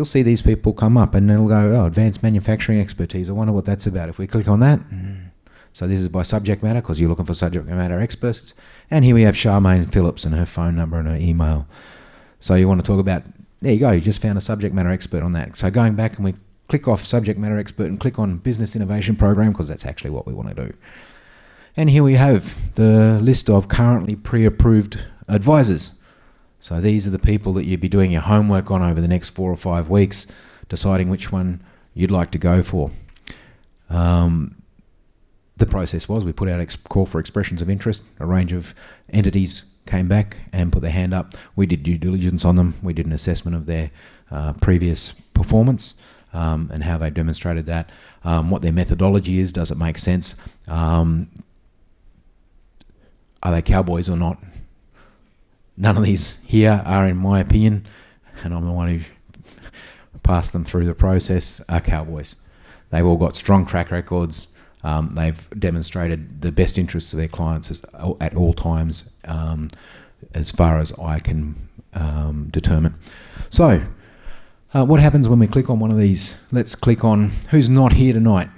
you'll see these people come up and it'll go, oh, advanced manufacturing expertise. I wonder what that's about. If we click on that, mm. so this is by subject matter because you're looking for subject matter experts. And here we have Charmaine Phillips and her phone number and her email. So you want to talk about, there you go, you just found a subject matter expert on that. So going back and we click off subject matter expert and click on business innovation program because that's actually what we want to do. And here we have the list of currently pre-approved advisors. So these are the people that you'd be doing your homework on over the next four or five weeks, deciding which one you'd like to go for. Um, the process was we put out a call for expressions of interest. A range of entities came back and put their hand up. We did due diligence on them. We did an assessment of their uh, previous performance um, and how they demonstrated that, um, what their methodology is, does it make sense, um, are they cowboys or not? None of these here are, in my opinion, and I'm the one who passed them through the process, are cowboys. They've all got strong track records. Um, they've demonstrated the best interests of their clients as, at all times, um, as far as I can um, determine. So, uh, what happens when we click on one of these? Let's click on who's not here tonight.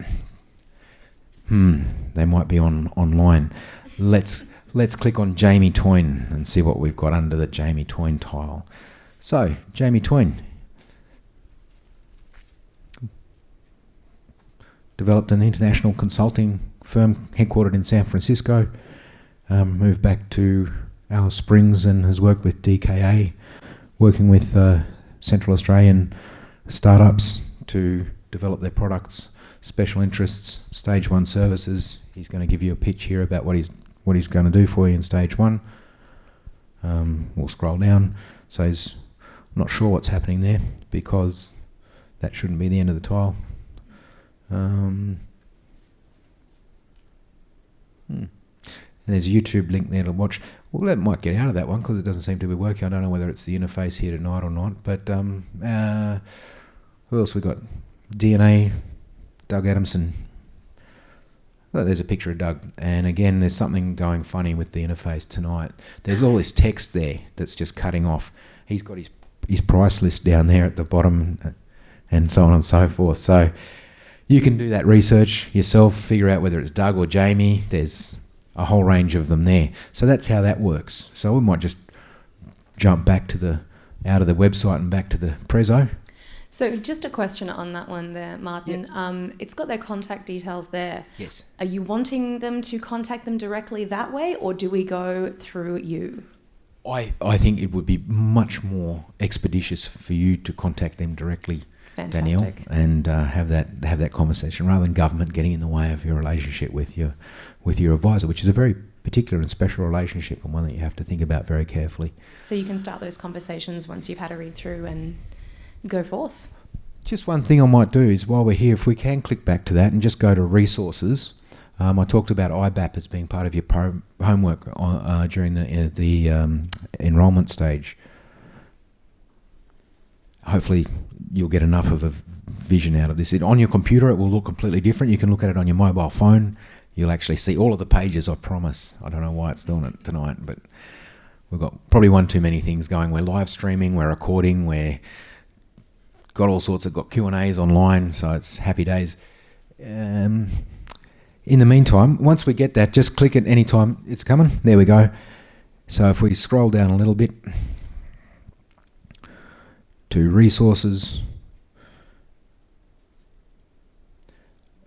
Hmm, they might be on online. Let's let's click on Jamie Toyne and see what we've got under the Jamie Toyne tile. So, Jamie Toyne developed an international consulting firm headquartered in San Francisco. Um, moved back to Alice Springs and has worked with DKA, working with uh, Central Australian startups to develop their products, special interests, stage one services. He's going to give you a pitch here about what he's what he's going to do for you in stage one. Um, we'll scroll down. So he's not sure what's happening there because that shouldn't be the end of the tile. Um, hmm. And there's a YouTube link there to watch. Well, that might get out of that one because it doesn't seem to be working. I don't know whether it's the interface here tonight or not. But um, uh, who else we got? DNA, Doug Adamson. Well, there's a picture of Doug, and again, there's something going funny with the interface tonight. There's all this text there that's just cutting off. He's got his his price list down there at the bottom, uh, and so on and so forth. So you can do that research yourself, figure out whether it's Doug or Jamie. There's a whole range of them there. So that's how that works. So we might just jump back to the out of the website and back to the Prezzo. So just a question on that one there, Martin. Yep. Um, it's got their contact details there. Yes. Are you wanting them to contact them directly that way, or do we go through you? I, I think it would be much more expeditious for you to contact them directly, Fantastic. Danielle, and uh, have that have that conversation rather than government getting in the way of your relationship with your with your advisor, which is a very particular and special relationship and one that you have to think about very carefully. So you can start those conversations once you've had a read through and go forth. Just one thing I might do is while we're here, if we can click back to that and just go to resources. Um, I talked about IBAP as being part of your homework on, uh, during the uh, the um, enrolment stage. Hopefully, you'll get enough of a vision out of this. It, on your computer, it will look completely different. You can look at it on your mobile phone. You'll actually see all of the pages. I promise. I don't know why it's doing it tonight, but we've got probably one too many things going. We're live streaming. We're recording. We're got all sorts of got Q and A's online, so it's happy days. Um, in the meantime, once we get that, just click it anytime it's coming. There we go. So if we scroll down a little bit to resources,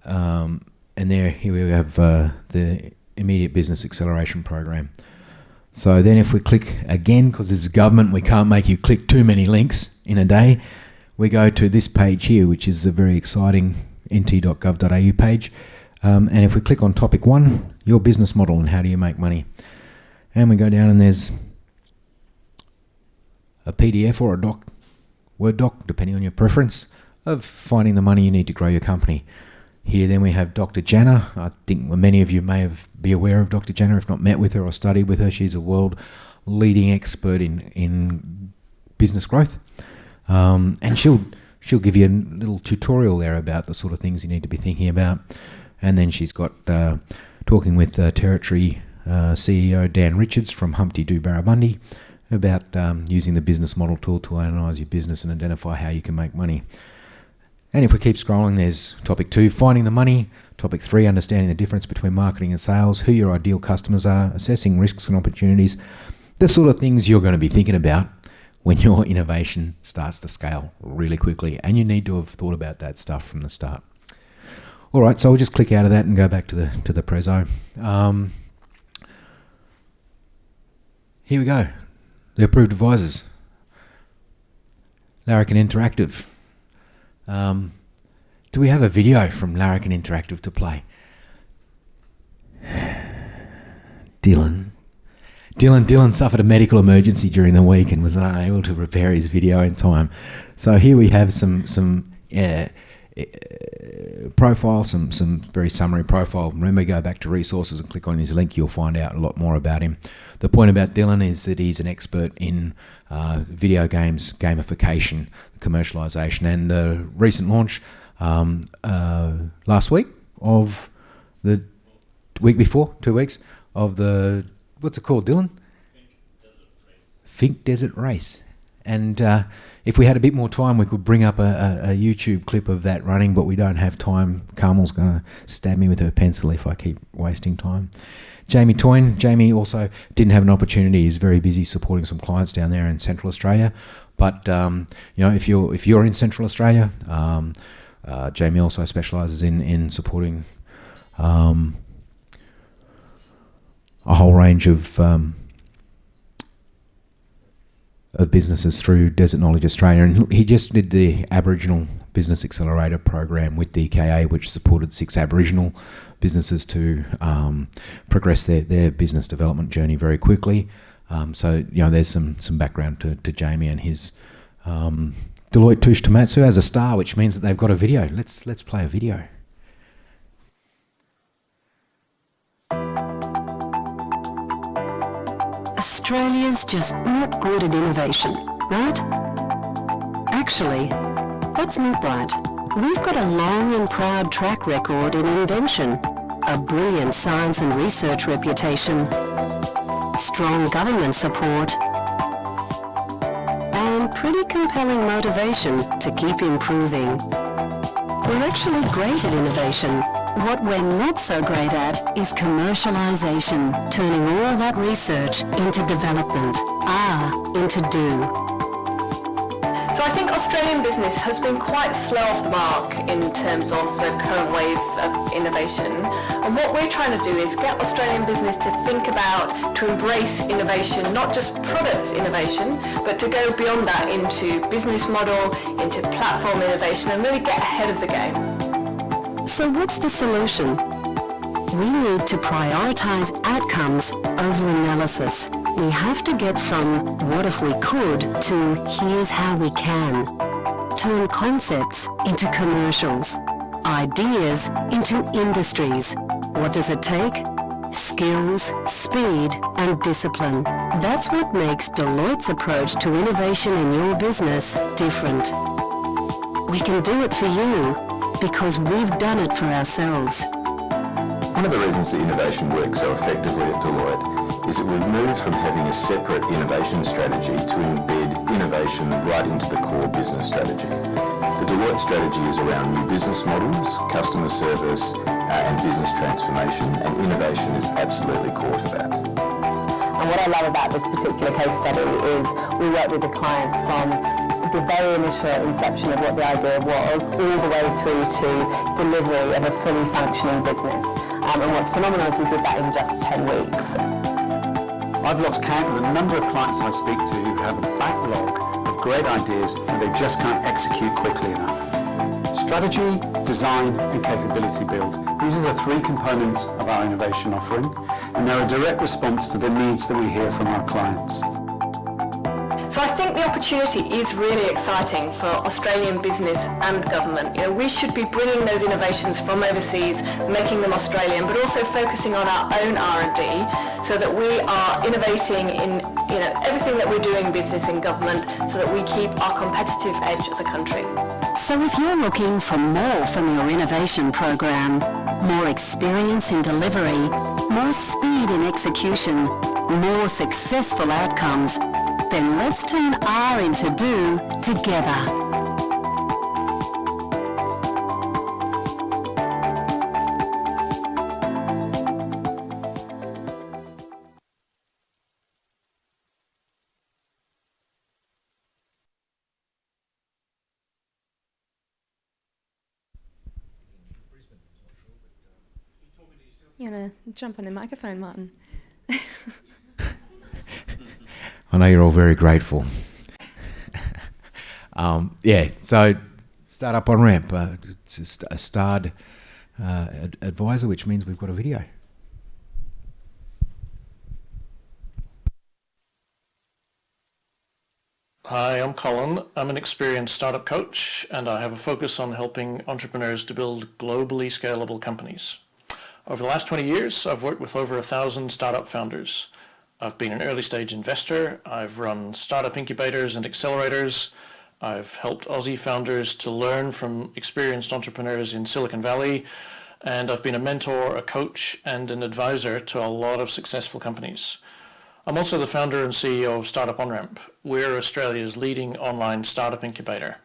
um, and there here we have uh, the immediate business acceleration program. So then if we click again, because this is government, we can't make you click too many links in a day. We go to this page here, which is a very exciting nt.gov.au page. Um, and if we click on topic one, your business model and how do you make money, and we go down and there's a PDF or a doc, Word doc, depending on your preference, of finding the money you need to grow your company. Here, then we have Dr. Jana. I think many of you may have be aware of Dr. Jana, if not met with her or studied with her. She's a world leading expert in in business growth, um, and she'll she'll give you a little tutorial there about the sort of things you need to be thinking about. And then she's got uh, talking with uh, Territory uh, CEO Dan Richards from Humpty Doo Barramundi about um, using the business model tool to analyse your business and identify how you can make money. And if we keep scrolling, there's topic two, finding the money. Topic three, understanding the difference between marketing and sales, who your ideal customers are, assessing risks and opportunities, the sort of things you're going to be thinking about when your innovation starts to scale really quickly. And you need to have thought about that stuff from the start. All right, so we'll just click out of that and go back to the to the Prezzo. Um, here we go. The approved advisors. Larrikin Interactive. Um, do we have a video from Larrikin Interactive to play? Dylan. Dylan Dylan suffered a medical emergency during the week and was unable to prepare his video in time. So here we have some some uh, uh, profile, some some very summary profile. Remember, go back to resources and click on his link. You'll find out a lot more about him. The point about Dylan is that he's an expert in uh, video games, gamification, commercialization, and the recent launch um, uh, last week of the week before, two weeks of the what's it called, Dylan? Finke Desert Race. And uh, if we had a bit more time, we could bring up a, a, a, YouTube clip of that running, but we don't have time. Carmel's going to stab me with her pencil if I keep wasting time. Jamie Toyne. Jamie also didn't have an opportunity. He's very busy supporting some clients down there in Central Australia. But um, you know, if you're if you're in Central Australia, um, uh, Jamie also specialises in in supporting um, a whole range of um, of businesses through Desert Knowledge Australia, and he just did the Aboriginal Business Accelerator program with DKA, which supported six Aboriginal businesses to um, progress their, their business development journey very quickly. Um, so you know, there's some some background to, to Jamie and his um, Deloitte Touche Tohmatsu as a star, which means that they've got a video. Let's let's play a video. Australia's just not good at innovation, right? Actually, that's not right. We've got a long and proud track record in invention, a brilliant science and research reputation, strong government support, and pretty compelling motivation to keep improving. We're actually great at innovation. What we're not so great at is commercialization, turning all that research into development, ah, into do. So I think Australian business has been quite slow off the mark in terms of the current wave of innovation. And what we're trying to do is get Australian business to think about, to embrace innovation, not just product innovation, but to go beyond that into business model, into platform innovation and really get ahead of the game. So what's the solution? We need to prioritise outcomes over analysis. We have to get from what if we could to here's how we can. turn concepts into commercials, ideas into industries. What does it take? Skills, speed and discipline. That's what makes Deloitte's approach to innovation in your business different. We can do it for you because we've done it for ourselves. One of the reasons that innovation works so effectively at Deloitte is that we've moved from having a separate innovation strategy to embed innovation right into the core business strategy. The Deloitte strategy is around new business models, customer service uh, and business transformation and innovation is absolutely core to that. And what I love about this particular case study is we worked with the client from the very initial inception of what the idea was all the way through to delivery of a fully functioning business. Um, and what's phenomenal is we did that in just 10 weeks. I've lost count of the number of clients I speak to who have a backlog of great ideas and they just can't execute quickly enough. Strategy, design and capability build. These are the three components of our innovation offering and they're a direct response to the needs that we hear from our clients. So I think the opportunity is really exciting for Australian business and government. You know, we should be bringing those innovations from overseas, making them Australian, but also focusing on our own R&D so that we are innovating in you know, everything that we're doing business in government so that we keep our competitive edge as a country. So if you're looking for more from your innovation program, more experience in delivery, more speed in execution, more successful outcomes, then let's turn R into do together. You want to jump on the microphone, Martin? I know you're all very grateful. um, yeah, so Startup on Ramp, uh, it's a, st- a starred uh, ad- advisor, which means we've got a video. Hi, I'm Colin. I'm an experienced startup coach and I have a focus on helping entrepreneurs to build globally scalable companies. Over the last 20 years, I've worked with over a thousand startup founders. I've been an early stage investor. I've run startup incubators and accelerators. I've helped Aussie founders to learn from experienced entrepreneurs in Silicon Valley. And I've been a mentor, a coach, and an advisor to a lot of successful companies. I'm also the founder and CEO of Startup OnRamp. We're Australia's leading online startup incubator.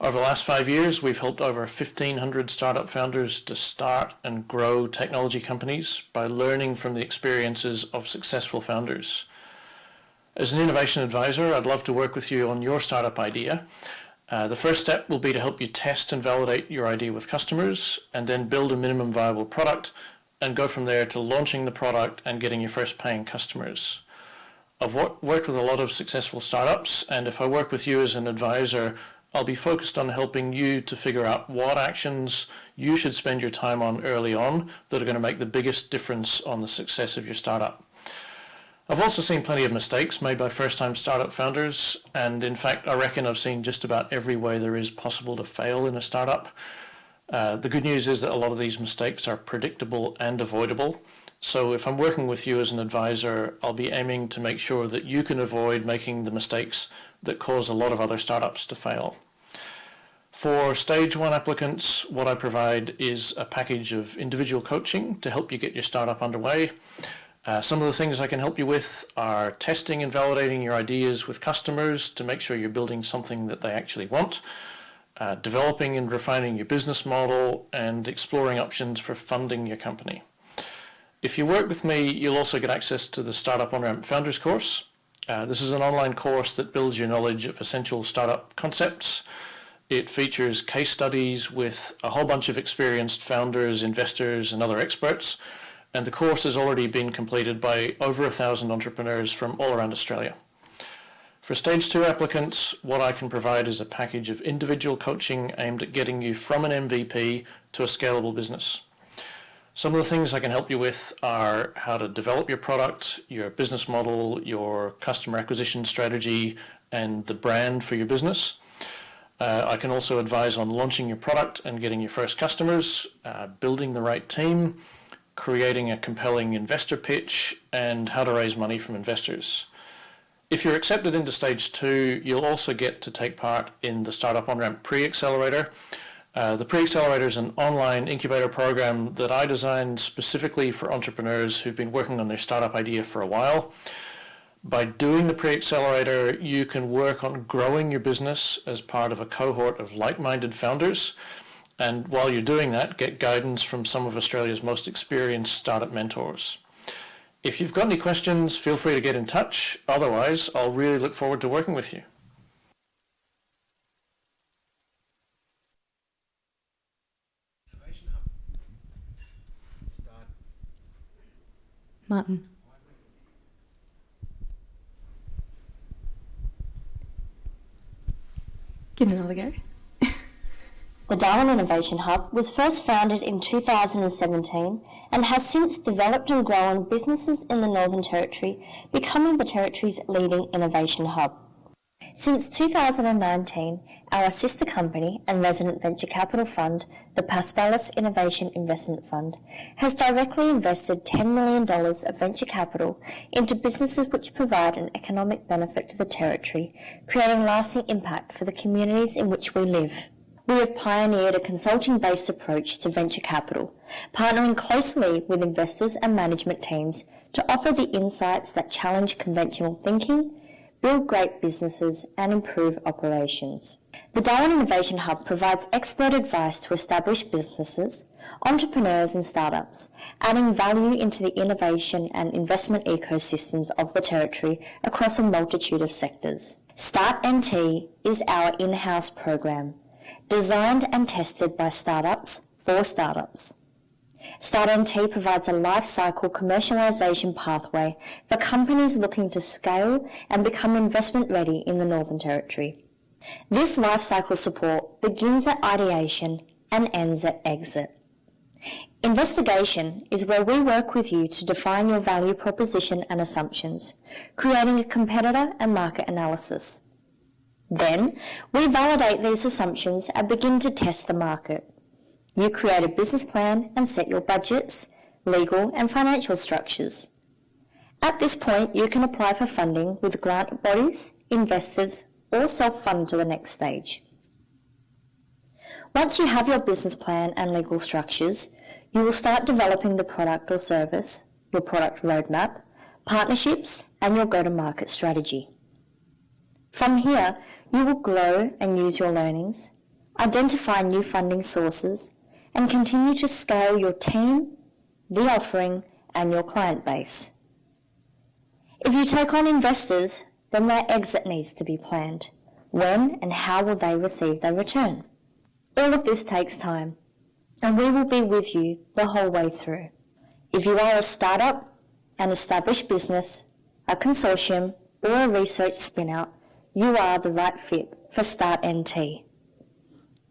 Over the last five years, we've helped over 1,500 startup founders to start and grow technology companies by learning from the experiences of successful founders. As an innovation advisor, I'd love to work with you on your startup idea. Uh, the first step will be to help you test and validate your idea with customers and then build a minimum viable product and go from there to launching the product and getting your first paying customers. I've worked with a lot of successful startups, and if I work with you as an advisor, I'll be focused on helping you to figure out what actions you should spend your time on early on that are going to make the biggest difference on the success of your startup. I've also seen plenty of mistakes made by first-time startup founders, and in fact, I reckon I've seen just about every way there is possible to fail in a startup. Uh, the good news is that a lot of these mistakes are predictable and avoidable, so if I'm working with you as an advisor, I'll be aiming to make sure that you can avoid making the mistakes that cause a lot of other startups to fail. For stage one applicants, what I provide is a package of individual coaching to help you get your startup underway. Uh, some of the things I can help you with are testing and validating your ideas with customers to make sure you're building something that they actually want, uh, developing and refining your business model, and exploring options for funding your company. If you work with me, you'll also get access to the Startup On-Ramp Founders course. Uh, this is an online course that builds your knowledge of essential startup concepts. It features case studies with a whole bunch of experienced founders, investors, and other experts. And the course has already been completed by over a thousand entrepreneurs from all around Australia. For stage two applicants, what I can provide is a package of individual coaching aimed at getting you from an MVP to a scalable business. Some of the things I can help you with are how to develop your product, your business model, your customer acquisition strategy, and the brand for your business. Uh, I can also advise on launching your product and getting your first customers, uh, building the right team, creating a compelling investor pitch, and how to raise money from investors. If you're accepted into stage two, you'll also get to take part in the Startup On-Ramp Pre-Accelerator. Uh, the Pre-Accelerator is an online incubator program that I designed specifically for entrepreneurs who've been working on their startup idea for a while. By doing the pre-accelerator, you can work on growing your business as part of a cohort of like-minded founders. And while you're doing that, get guidance from some of Australia's most experienced startup mentors. If you've got any questions, feel free to get in touch. Otherwise, I'll really look forward to working with you. Martin. Give another go. The Darwin Innovation Hub was first founded in 2017 and has since developed and grown businesses in the Northern Territory, becoming the Territory's leading innovation hub. Since 2019, our sister company and resident venture capital fund, the Paspalis Innovation Investment Fund, has directly invested $10 million of venture capital into businesses which provide an economic benefit to the Territory, creating lasting impact for the communities in which we live. We have pioneered a consulting-based approach to venture capital, partnering closely with investors and management teams to offer the insights that challenge conventional thinking, build great businesses and improve operations. The Darwin Innovation Hub provides expert advice to established businesses, entrepreneurs and startups, adding value into the innovation and investment ecosystems of the Territory across a multitude of sectors. Start NT is our in-house program, designed and tested by startups for startups. StartNT provides a life cycle commercialisation pathway for companies looking to scale and become investment ready in the Northern Territory. This life cycle support begins at ideation and ends at exit. Investigation is where we work with you to define your value proposition and assumptions, creating a competitor and market analysis. Then, we validate these assumptions and begin to test the market. You create a business plan and set your budgets, legal and financial structures. At this point, you can apply for funding with grant bodies, investors, or self-fund to the next stage. Once you have your business plan and legal structures, you will start developing the product or service, your product roadmap, partnerships, and your go-to-market strategy. From here, you will grow and use your learnings, identify new funding sources, and continue to scale your team, the offering, and your client base. If you take on investors, then their exit needs to be planned. When and how will they receive their return? All of this takes time, and we will be with you the whole way through. If you are a startup, an established business, a consortium, or a research spin-out, you are the right fit for Start NT.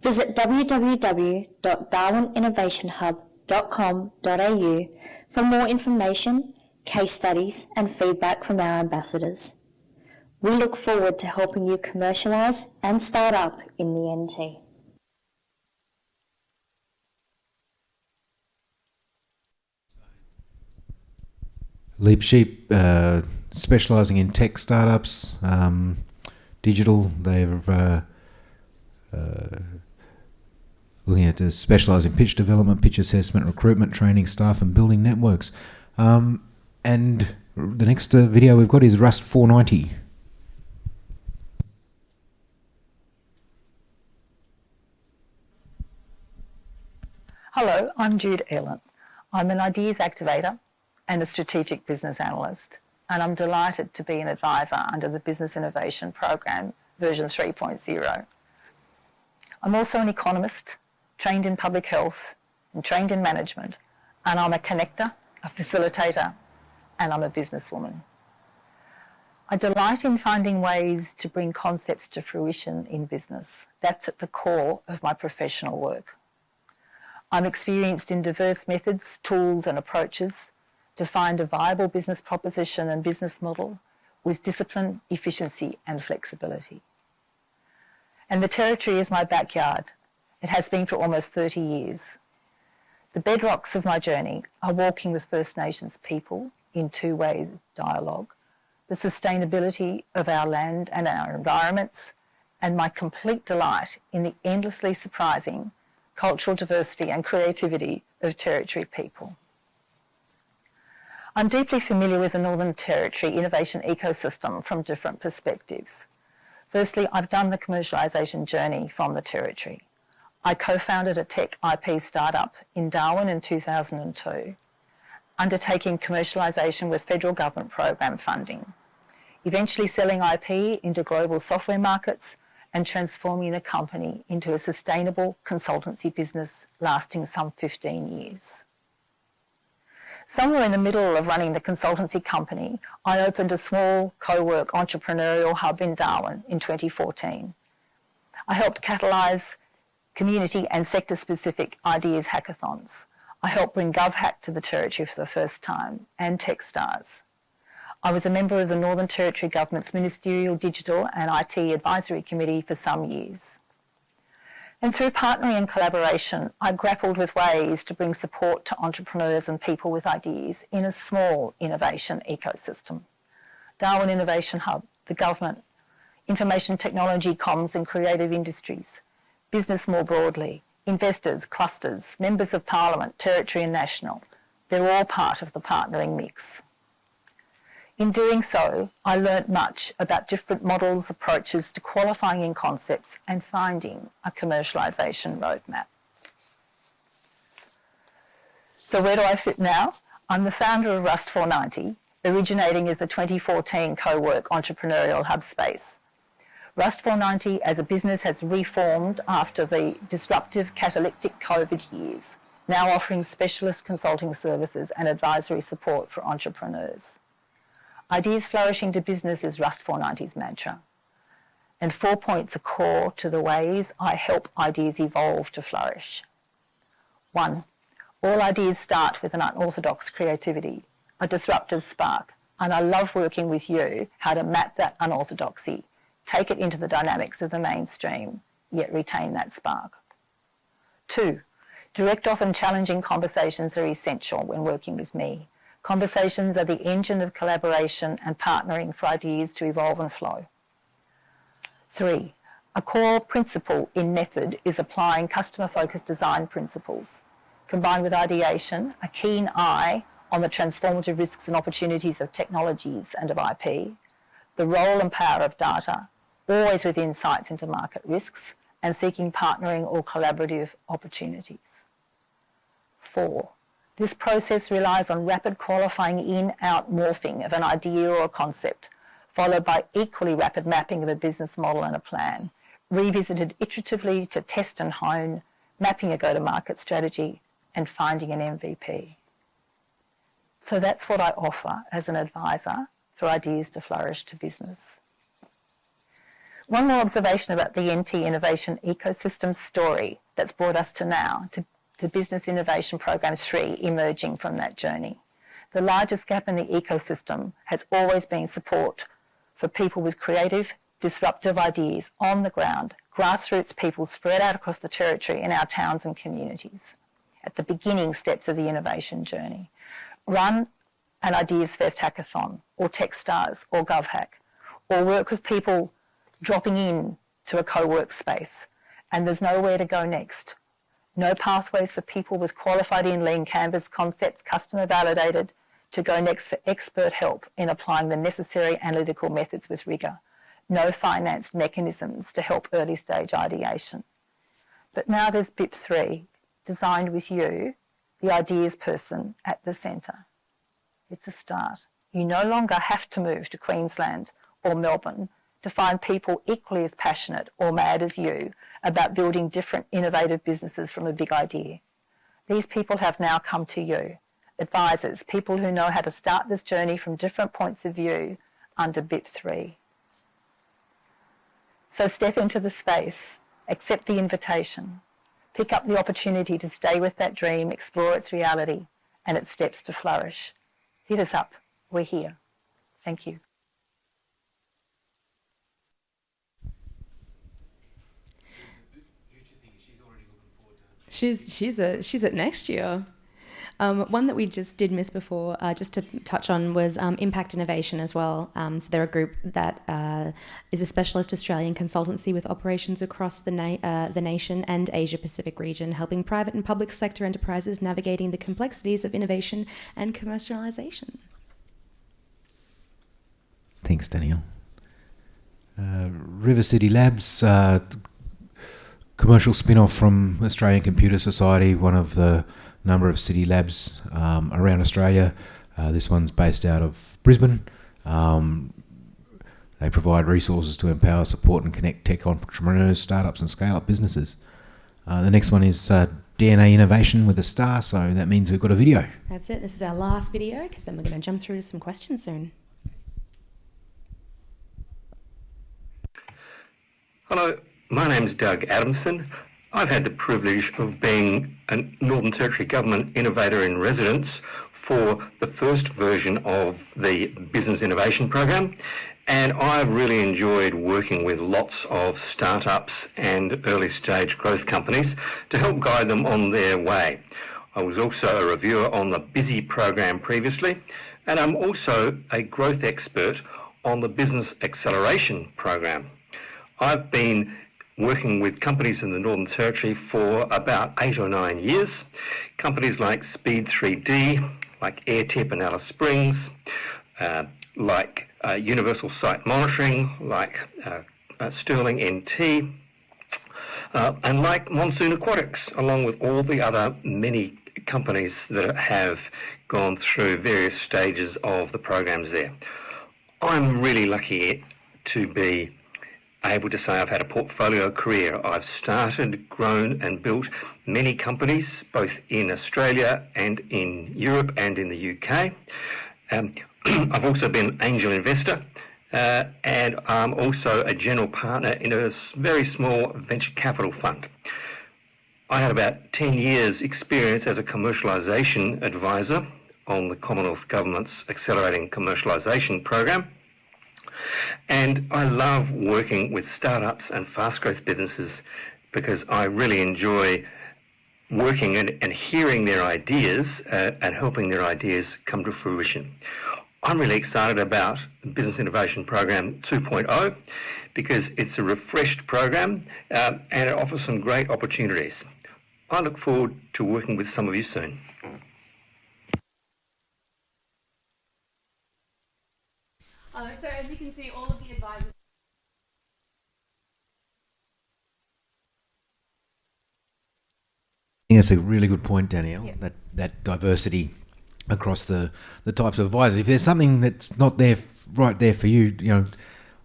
Visit www.darwininnovationhub.com.au for more information, case studies and feedback from our ambassadors. We look forward to helping you commercialise and start up in the NT. Leap Sheep, uh, specialising in tech startups, um, digital. They've uh, uh, looking at to specialise in pitch development, pitch assessment, recruitment, training staff, and building networks. Um, and the next uh, video we've got is Rust 490. Hello, I'm Jude Ellen. I'm an ideas activator and a strategic business analyst, and I'm delighted to be an advisor under the Business Innovation Program version 3.0. I'm also an economist, trained in public health and trained in management, and I'm a connector, a facilitator, and I'm a businesswoman. I delight in finding ways to bring concepts to fruition in business. That's at the core of my professional work. I'm experienced in diverse methods, tools and approaches to find a viable business proposition and business model with discipline, efficiency and flexibility. and the Territory is my backyard. It has been for almost 30 years. The bedrocks of my journey are walking with First Nations people in two-way dialogue, the sustainability of our land and our environments, and my complete delight in the endlessly surprising cultural diversity and creativity of Territory people. I'm deeply familiar with the Northern Territory innovation ecosystem from different perspectives. Firstly, I've done the commercialisation journey from the Territory. I co-founded a tech IP startup in Darwin in 2002, undertaking commercialisation with federal government program funding, eventually selling IP into global software markets and transforming the company into a sustainable consultancy business lasting some 15 years. Somewhere in the middle of running the consultancy company, I opened a small co-work entrepreneurial hub in Darwin in 2014. I helped catalyse community and sector-specific ideas hackathons. I helped bring GovHack to the Territory for the first time, and Techstars. I was a member of the Northern Territory Government's Ministerial Digital and IT Advisory Committee for some years. And through partnering and collaboration, I grappled with ways to bring support to entrepreneurs and people with ideas in a small innovation ecosystem. Darwin Innovation Hub, the government, information technology, comms and creative industries, business more broadly, investors, clusters, members of parliament, territory and national, they're all part of the partnering mix. In doing so, I learnt much about different models, approaches to qualifying in concepts and finding a commercialisation roadmap. So where do I fit now? I'm the founder of Rust 490, originating as the 2014 co-work entrepreneurial hub space. Rust 490 as a business has reformed after the disruptive catalytic COVID years, now offering specialist consulting services and advisory support for entrepreneurs. Ideas flourishing to business is Rust 490's mantra. And four points are core to the ways I help ideas evolve to flourish. One, all ideas start with an unorthodox creativity, a disruptive spark, and I love working with you how to map that unorthodoxy take it into the dynamics of the mainstream, yet retain that spark. Two, direct, often challenging conversations are essential when working with me. Conversations are the engine of collaboration and partnering for ideas to evolve and flow. Three, a core principle in method is applying customer-focused design principles. Combined with ideation, a keen eye on the transformative risks and opportunities of technologies and of IP, the role and power of data, always with insights into market risks and seeking partnering or collaborative opportunities. Four, this process relies on rapid qualifying in-out morphing of an idea or a concept, followed by equally rapid mapping of a business model and a plan, revisited iteratively to test and hone, mapping a go-to-market strategy, and finding an MVP. So that's what I offer as an advisor for ideas to flourish to business. One more observation about the NT Innovation Ecosystem story that's brought us to now, to, to Business Innovation Program 3 emerging from that journey. The largest gap in the ecosystem has always been support for people with creative, disruptive ideas on the ground, grassroots people spread out across the territory in our towns and communities at the beginning steps of the innovation journey. Run an Ideas Fest hackathon or Techstars or GovHack or work with people dropping in to a co-work space and there's nowhere to go next. No pathways for people with qualified in lean canvas concepts, customer validated, to go next for expert help in applying the necessary analytical methods with rigour. No financed mechanisms to help early stage ideation. But now there's BIP3, designed with you, the ideas person, at the centre. It's a start. You no longer have to move to Queensland or Melbourne to find people equally as passionate or mad as you about building different innovative businesses from a big idea. These people have now come to you, advisors, people who know how to start this journey from different points of view under BIP3. So step into the space, accept the invitation, pick up the opportunity to stay with that dream, explore its reality and its steps to flourish. Hit us up. We're here. Thank you. She's she's a she's at next year. Um, one that we just did miss before, uh, just to touch on, was um, Impact Innovation as well. Um, so they're a group that uh, is a specialist Australian consultancy with operations across the, na- uh, the nation and Asia Pacific region, helping private and public sector enterprises navigating the complexities of innovation and commercialization. Thanks, Danielle. Uh, River City Labs, uh, commercial spin off from Australian Computer Society, one of the number of city labs um, around Australia. Uh, this one's based out of Brisbane. Um, they provide resources to empower, support, and connect tech entrepreneurs, startups, and scale up businesses. Uh, the next one is uh, DNA Innovation with a star, so that means we've got a video. That's it. This is our last video because then we're going to jump through to some questions soon. Hello, my name is Doug Adamson. I've had the privilege of being a Northern Territory Government Innovator in Residence for the first version of the Business Innovation Program and I've really enjoyed working with lots of startups and early stage growth companies to help guide them on their way. I was also a reviewer on the BUSY program previously and I'm also a growth expert on the Business Acceleration Program. I've been working with companies in the Northern Territory for about eight or nine years. Companies like SPEE3D, like AirTip in Alice Springs, uh, like uh, Universal Site Monitoring, like uh, uh Sterling NT, uh, and like Monsoon Aquatics, along with all the other many companies that have gone through various stages of the programs there. I'm really lucky to be able to say I've had a portfolio career. I've started, grown, and built many companies, both in Australia and in Europe and in the UK. Um, I've also been an angel investor. Uh, and I'm also a general partner in a very small venture capital fund. I had about 10 years experience as a commercialisation advisor on the Commonwealth Government's Accelerating Commercialisation Program. And I love working with startups and fast growth businesses because I really enjoy working and, and hearing their ideas uh, and helping their ideas come to fruition. I'm really excited about the Business Innovation Program 2.0 because it's a refreshed program uh, and it offers some great opportunities. I look forward to working with some of you soon. Uh, so as you can see, all of the advisors. I think that's a really good point, Danielle. Yeah. That that diversity across the the types of advisors. If there's something that's not there right there for you, you know,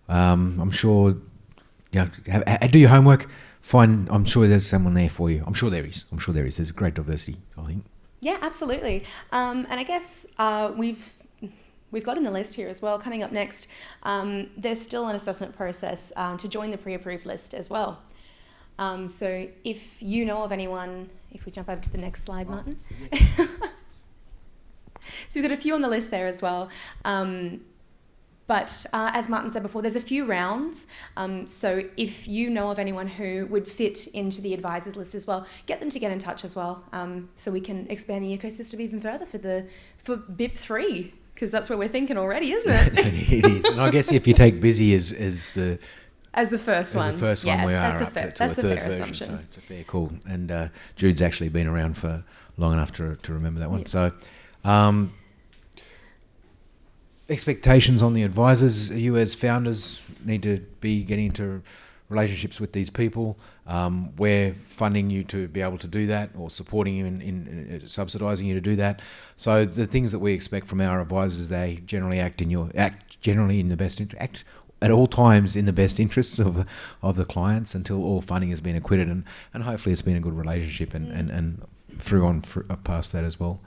um, I'm sure, you know, have, have, do your homework. Find. I'm sure there's someone there for you. I'm sure there is. I'm sure there is. There's great diversity. I think. Yeah, absolutely. Um, and I guess uh, we've we've got in the list here as well. Coming up next, um, there's still an assessment process um, to join the pre-approved list as well. Um, so if you know of anyone, if we jump over to the next slide, Martin. so we've got a few on the list there as well. Um, but uh, as Martin said before, there's a few rounds. Um, so if you know of anyone who would fit into the advisors list as well, get them to get in touch as well, um, so we can expand the ecosystem even further for the for BIP three because that's where we're thinking already, isn't it? it is, and I guess if you take busy as as the as the first as one, the first yeah, one, we are up fair, to, to a third a version, assumption. so it's a fair call. And uh, Jude's actually been around for long enough to to remember that one. Yeah. So. Um, expectations on the advisors. You as founders need to be getting into relationships with these people. Um, we're funding you to be able to do that, or supporting you in, in, in, subsidising you to do that. So the things that we expect from our advisors, they generally act in your act generally in the best interest, act at all times in the best interests of of the clients until all funding has been acquitted, and, and hopefully it's been a good relationship and, and, and through on uh, past that as well.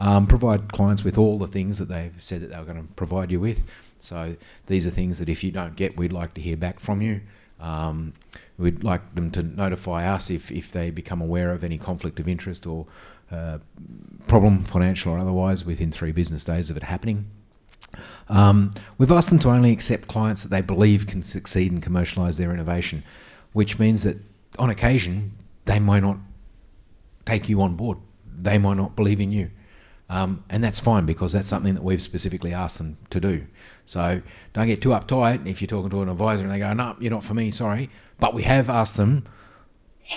Um, provide clients with all the things that they've said that they were going to provide you with. So these are things that if you don't get, we'd like to hear back from you. Um, we'd like them to notify us if, if they become aware of any conflict of interest or uh, problem, financial or otherwise, within three business days of it happening. Um, we've asked them to only accept clients that they believe can succeed and commercialise their innovation, which means that on occasion they might not take you on board. They might not believe in you. Um, and that's fine because that's something that we've specifically asked them to do. So don't get too uptight if you're talking to an advisor and they go, no, you're not for me, sorry. But we have asked them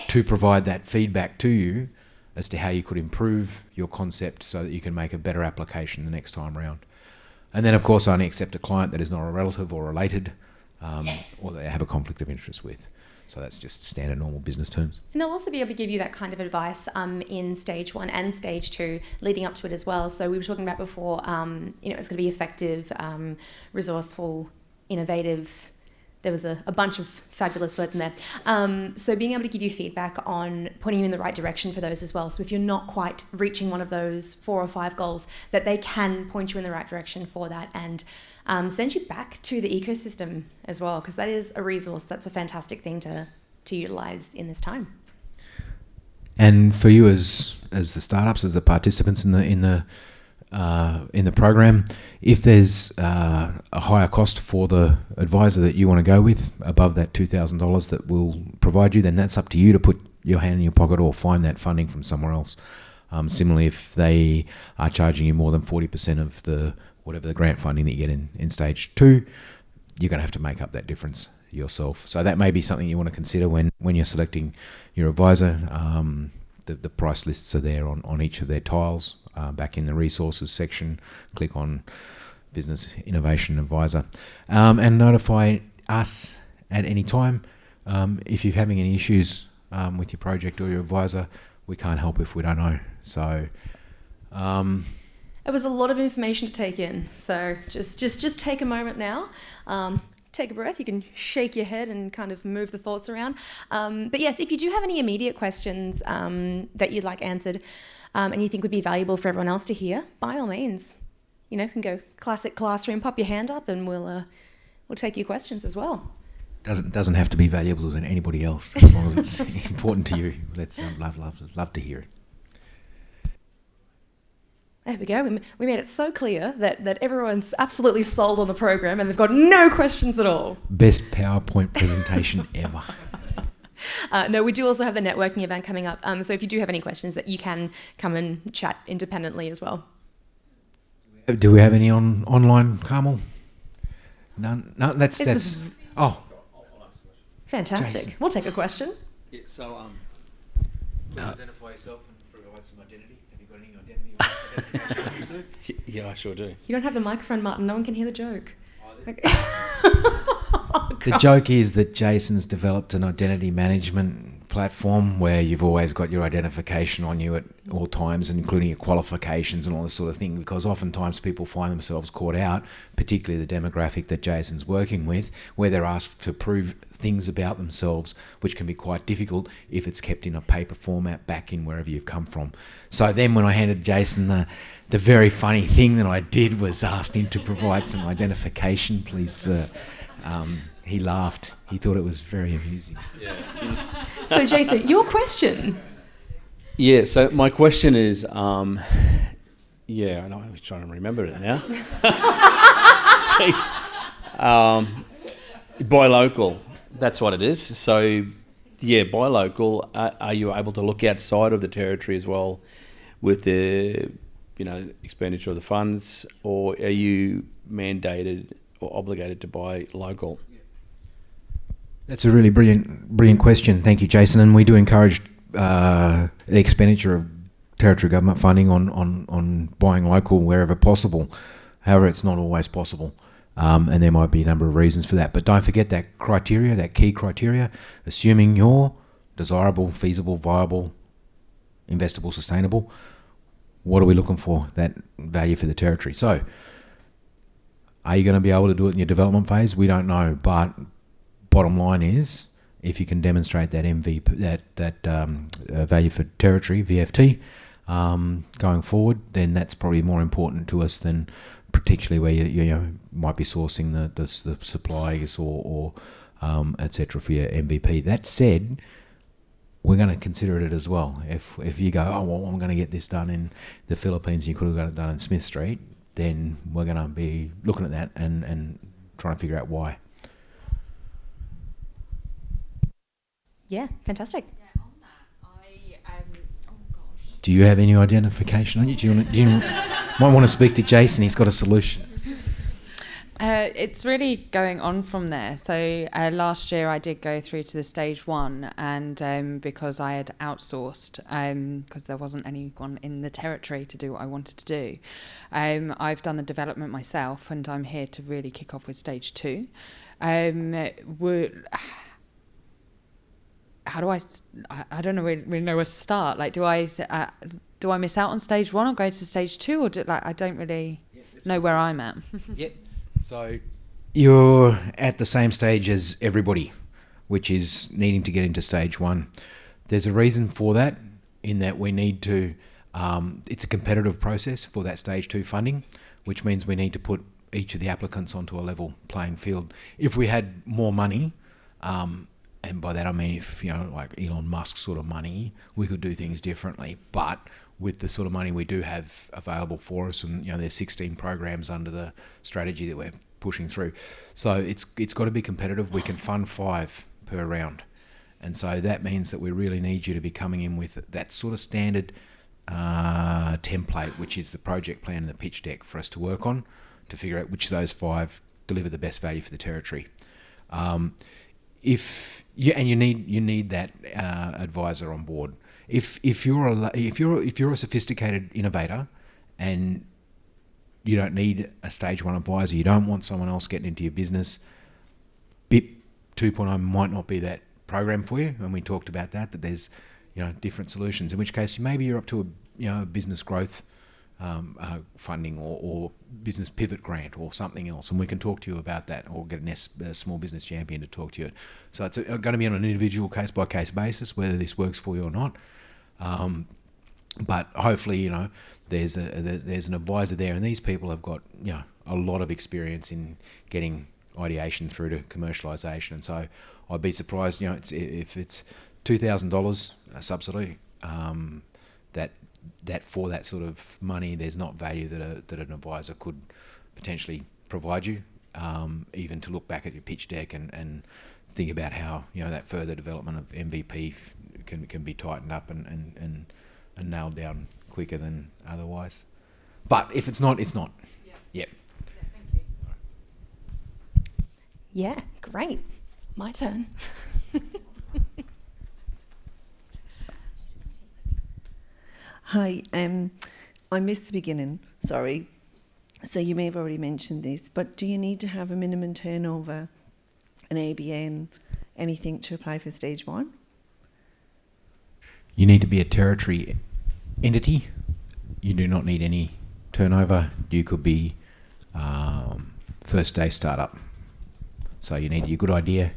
to provide that feedback to you as to how you could improve your concept so that you can make a better application the next time around. And then, of course, only accept a client that is not a relative or related um, or they have a conflict of interest with. So that's just standard normal business terms. And they'll also be able to give you that kind of advice um, in stage one and stage two, leading up to it as well. So we were talking about before, um, you know, it's going to be effective, um, resourceful, innovative, there was a, a bunch of fabulous words in there. Um, so being able to give you feedback on pointing you in the right direction for those as well. So if you're not quite reaching one of those four or five goals, that they can point you in the right direction for that and um, send you back to the ecosystem as well, because that is a resource. That's a fantastic thing to to utilize in this time. And for you as as the startups, as the participants in the in the uh, in the program. If there's uh, a higher cost for the advisor that you want to go with, above that $2,000 that we'll provide you, then that's up to you to put your hand in your pocket or find that funding from somewhere else. Um, similarly, if they are charging you more than 40% of the whatever the grant funding that you get in, in stage two, you're going to have to make up that difference yourself. So that may be something you want to consider when, when you're selecting your advisor. Um, the, the price lists are there on, on each of their tiles uh, back in the resources section. Click on Business Innovation Advisor um, and notify us at any time. Um, if you're having any issues um, with your project or your advisor, we can't help if we don't know. So, um, it was a lot of information to take in. So just just just take a moment now. Um, take a breath. You can shake your head and kind of move the thoughts around. Um, but yes, if you do have any immediate questions um, that you'd like answered um, and you think would be valuable for everyone else to hear, by all means, you know, can go classic classroom, pop your hand up, and we'll uh, we'll take your questions as well. Doesn't doesn't have to be valuable to anybody else as long as it's important to you. Let's um, love love love to hear it. There we go. We made it so clear that, that everyone's absolutely sold on the program and they've got no questions at all. Best PowerPoint presentation ever. Uh, no, we do also have the networking event coming up. Um, so if you do have any questions, that you can come and chat independently as well. Do we have any on online, Carmel? None. No, that's It that's. was- Oh, Fantastic. Jason. We'll take a question. Yeah, so um, identify yourself and provide some identity. Have you got any identity? y- yeah, I sure do. You don't have the microphone, Martin. No one can hear the joke. Okay. The joke is that Jason's developed an identity management platform where you've always got your identification on you at all times, including your qualifications and all this sort of thing. Because oftentimes people find themselves caught out, particularly the demographic that Jason's working with, where they're asked to prove things about themselves, which can be quite difficult if it's kept in a paper format back in wherever you've come from. So then, when I handed Jason the the very funny thing that I did was asked him to provide some identification, please. Sir. Um, he laughed. He thought it was very amusing. So, Jason, your question. Yeah, so my question is, um, yeah, I know, I'm trying to remember it now. Jeez. Um, buy local, that's what it is. So, yeah, buy local. Uh, are you able to look outside of the territory as well with the, you know, expenditure of the funds, or are you mandated or obligated to buy local? That's a really brilliant, brilliant question. Thank you, Jason. And we do encourage uh, the expenditure of territory government funding on, on, on buying local wherever possible. However, it's not always possible. Um, and there might be a number of reasons for that. But don't forget that criteria, that key criteria, assuming you're desirable, feasible, viable, investable, sustainable. What are we looking for? That value for the territory. So, are you going to be able to do it in your development phase? We don't know. But bottom line is, if you can demonstrate that MVP, that that um, uh, value for territory (VFT) um, going forward, then that's probably more important to us than particularly where you, you know might be sourcing the the, the supplies or, or um, etc. for your MVP. That said, we're going to consider it as well. If if you go, oh well, I'm going to get this done in the Philippines, you could have got it done in Smith Street, then we're going to be looking at that and and trying to figure out why. Yeah, fantastic. Do you have any identification on you? Do you, do you might want to speak to Jason? He's got a solution. Uh, it's really going on from there. So uh, last year I did go through to the stage one, and um, because I had outsourced, because um, there wasn't anyone in the territory to do what I wanted to do, um, I've done the development myself, and I'm here to really kick off with stage two. Um, how do I? I don't know really, really know where to start. Like, do I uh, do I miss out on stage one or go to stage two, or do, like I don't really know where I'm at. yep. So you're at the same stage as everybody, which is needing to get into stage one. There's a reason for that, in that we need to, um, it's a competitive process for that stage two funding, which means we need to put each of the applicants onto a level playing field. If we had more money, um, and by that I mean if you know like Elon Musk sort of money, we could do things differently. But with the sort of money we do have available for us, and you know there's 16 programs under the strategy that we're pushing through. So it's it's got to be competitive. We can fund five per round, and so that means that we really need you to be coming in with that sort of standard uh, template, which is the project plan and the pitch deck for us to work on to figure out which of those five deliver the best value for the territory. Um, if you, and you need you need that uh, advisor on board if if you're a if you're if you're a sophisticated innovator and you don't need a stage one advisor, you don't want someone else getting into your business. BIP 2.0 might not be that program for you, and we talked about that. That there's you know different solutions. In which case, maybe you're up to a you know business growth um, uh, funding or, or, business pivot grant or something else, and we can talk to you about that, or get a small business champion to talk to you. So it's going to be on an individual case by case basis whether this works for you or not. Um, but hopefully, you know, there's a there's an advisor there, and these people have got you know a lot of experience in getting ideation through to commercialisation, and so I'd be surprised, you know, it's, if it's two thousand dollars a subsidy, um, that that for that sort of money, there's not value that a, that an advisor could potentially provide you, um, even to look back at your pitch deck and, and think about how you know that further development of MVP can can be tightened up and, and, and, and nailed down quicker than otherwise. But if it's not, it's not. Yeah. Yep. Yeah, great. My turn. Hi, um, I missed the beginning, sorry. So you may have already mentioned this, but do you need to have a minimum turnover, an ABN, anything to apply for stage one? You need to be a territory entity. You do not need any turnover. You could be um, first day startup. So you need a good idea,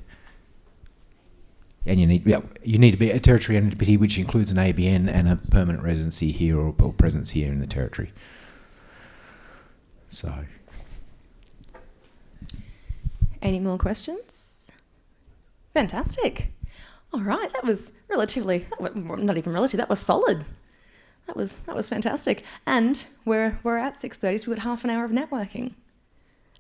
and you need yeah, you need to be a territory entity, which includes an ABN and a permanent residency here or, or presence here in the territory. So. Any more questions? Fantastic. All right, that was relatively, not even relative, that was solid. That was, that was fantastic. And we're, we're at 6.30, so we've got half an hour of networking.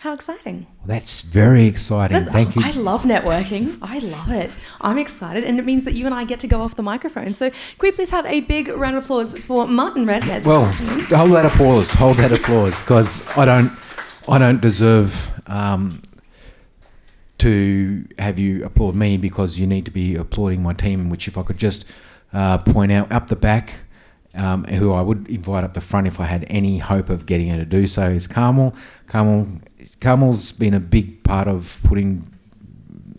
How exciting. Well, that's very exciting. Thank you. I love networking. I love it. I'm excited, and it means that you and I get to go off the microphone. So, can we please have a big round of applause for Martin Redhead? Well, hold that applause. Hold that applause, because I don't, I don't deserve um, to have you applaud me because you need to be applauding my team, which if I could just uh, point out up the back, um, who I would invite up the front if I had any hope of getting her to do so, is Carmel. Carmel, Carmel's been a big part of putting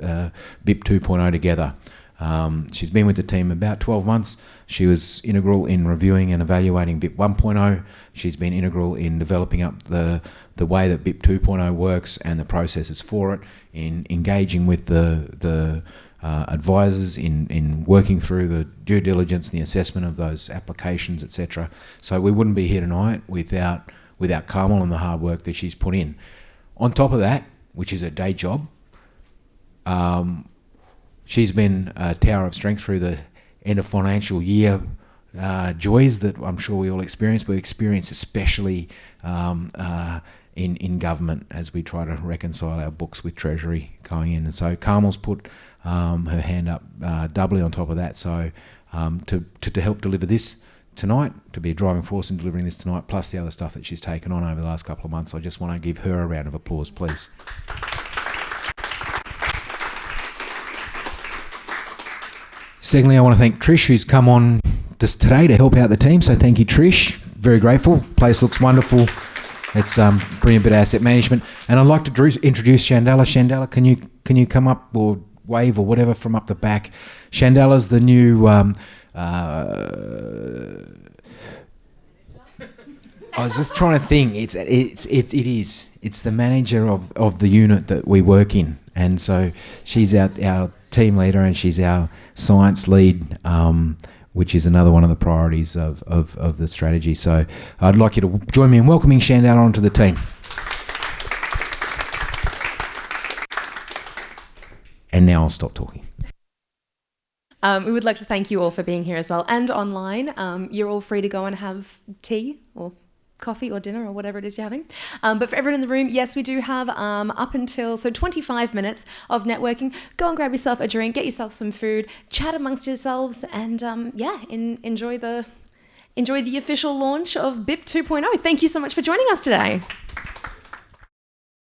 uh, BIP 2.0 together. Um, she's been with the team about 12 months. She was integral in reviewing and evaluating BIP 1.0. She's been integral in developing up the, the way that BIP 2.0 works and the processes for it, in engaging with the, the uh, advisors, in, in working through the due diligence and the assessment of those applications, etc. So we wouldn't be here tonight without, without Carmel and the hard work that she's put in. On top of that, which is a day job, um, she's been a tower of strength through the end of financial year uh, joys that I'm sure we all experience, but experience especially um, uh, in in government as we try to reconcile our books with Treasury going in. And so Carmel's put um, her hand up uh, doubly on top of that. So um, to, to, to help deliver this tonight, to be a driving force in delivering this tonight, plus the other stuff that she's taken on over the last couple of months. I just want to give her a round of applause, please. Secondly, I want to thank Trish, who's come on this today to help out the team. So thank you, Trish. Very grateful. Place looks wonderful. It's um, brilliant bit of asset management. And I'd like to introduce Shandala. Shandala, can you can you come up or wave or whatever from up the back? Shandala's the new. Um, uh, I was just trying to think. It's it's it, it is. It's the manager of, of the unit that we work in, and so she's our our team leader and she's our science lead. Um, which is another one of the priorities of, of, of the strategy. So I'd like you to join me in welcoming Shandala onto the team. And now I'll stop talking. Um, we would like to thank you all for being here as well and online. Um, you're all free to go and have tea or coffee or dinner or whatever it is you're having. Um, but for everyone in the room, yes, we do have um, up until so 25 minutes of networking. Go and grab yourself a drink, get yourself some food, chat amongst yourselves, and um, yeah, in, enjoy the enjoy the official launch of BIP 2.0. Thank you so much for joining us today.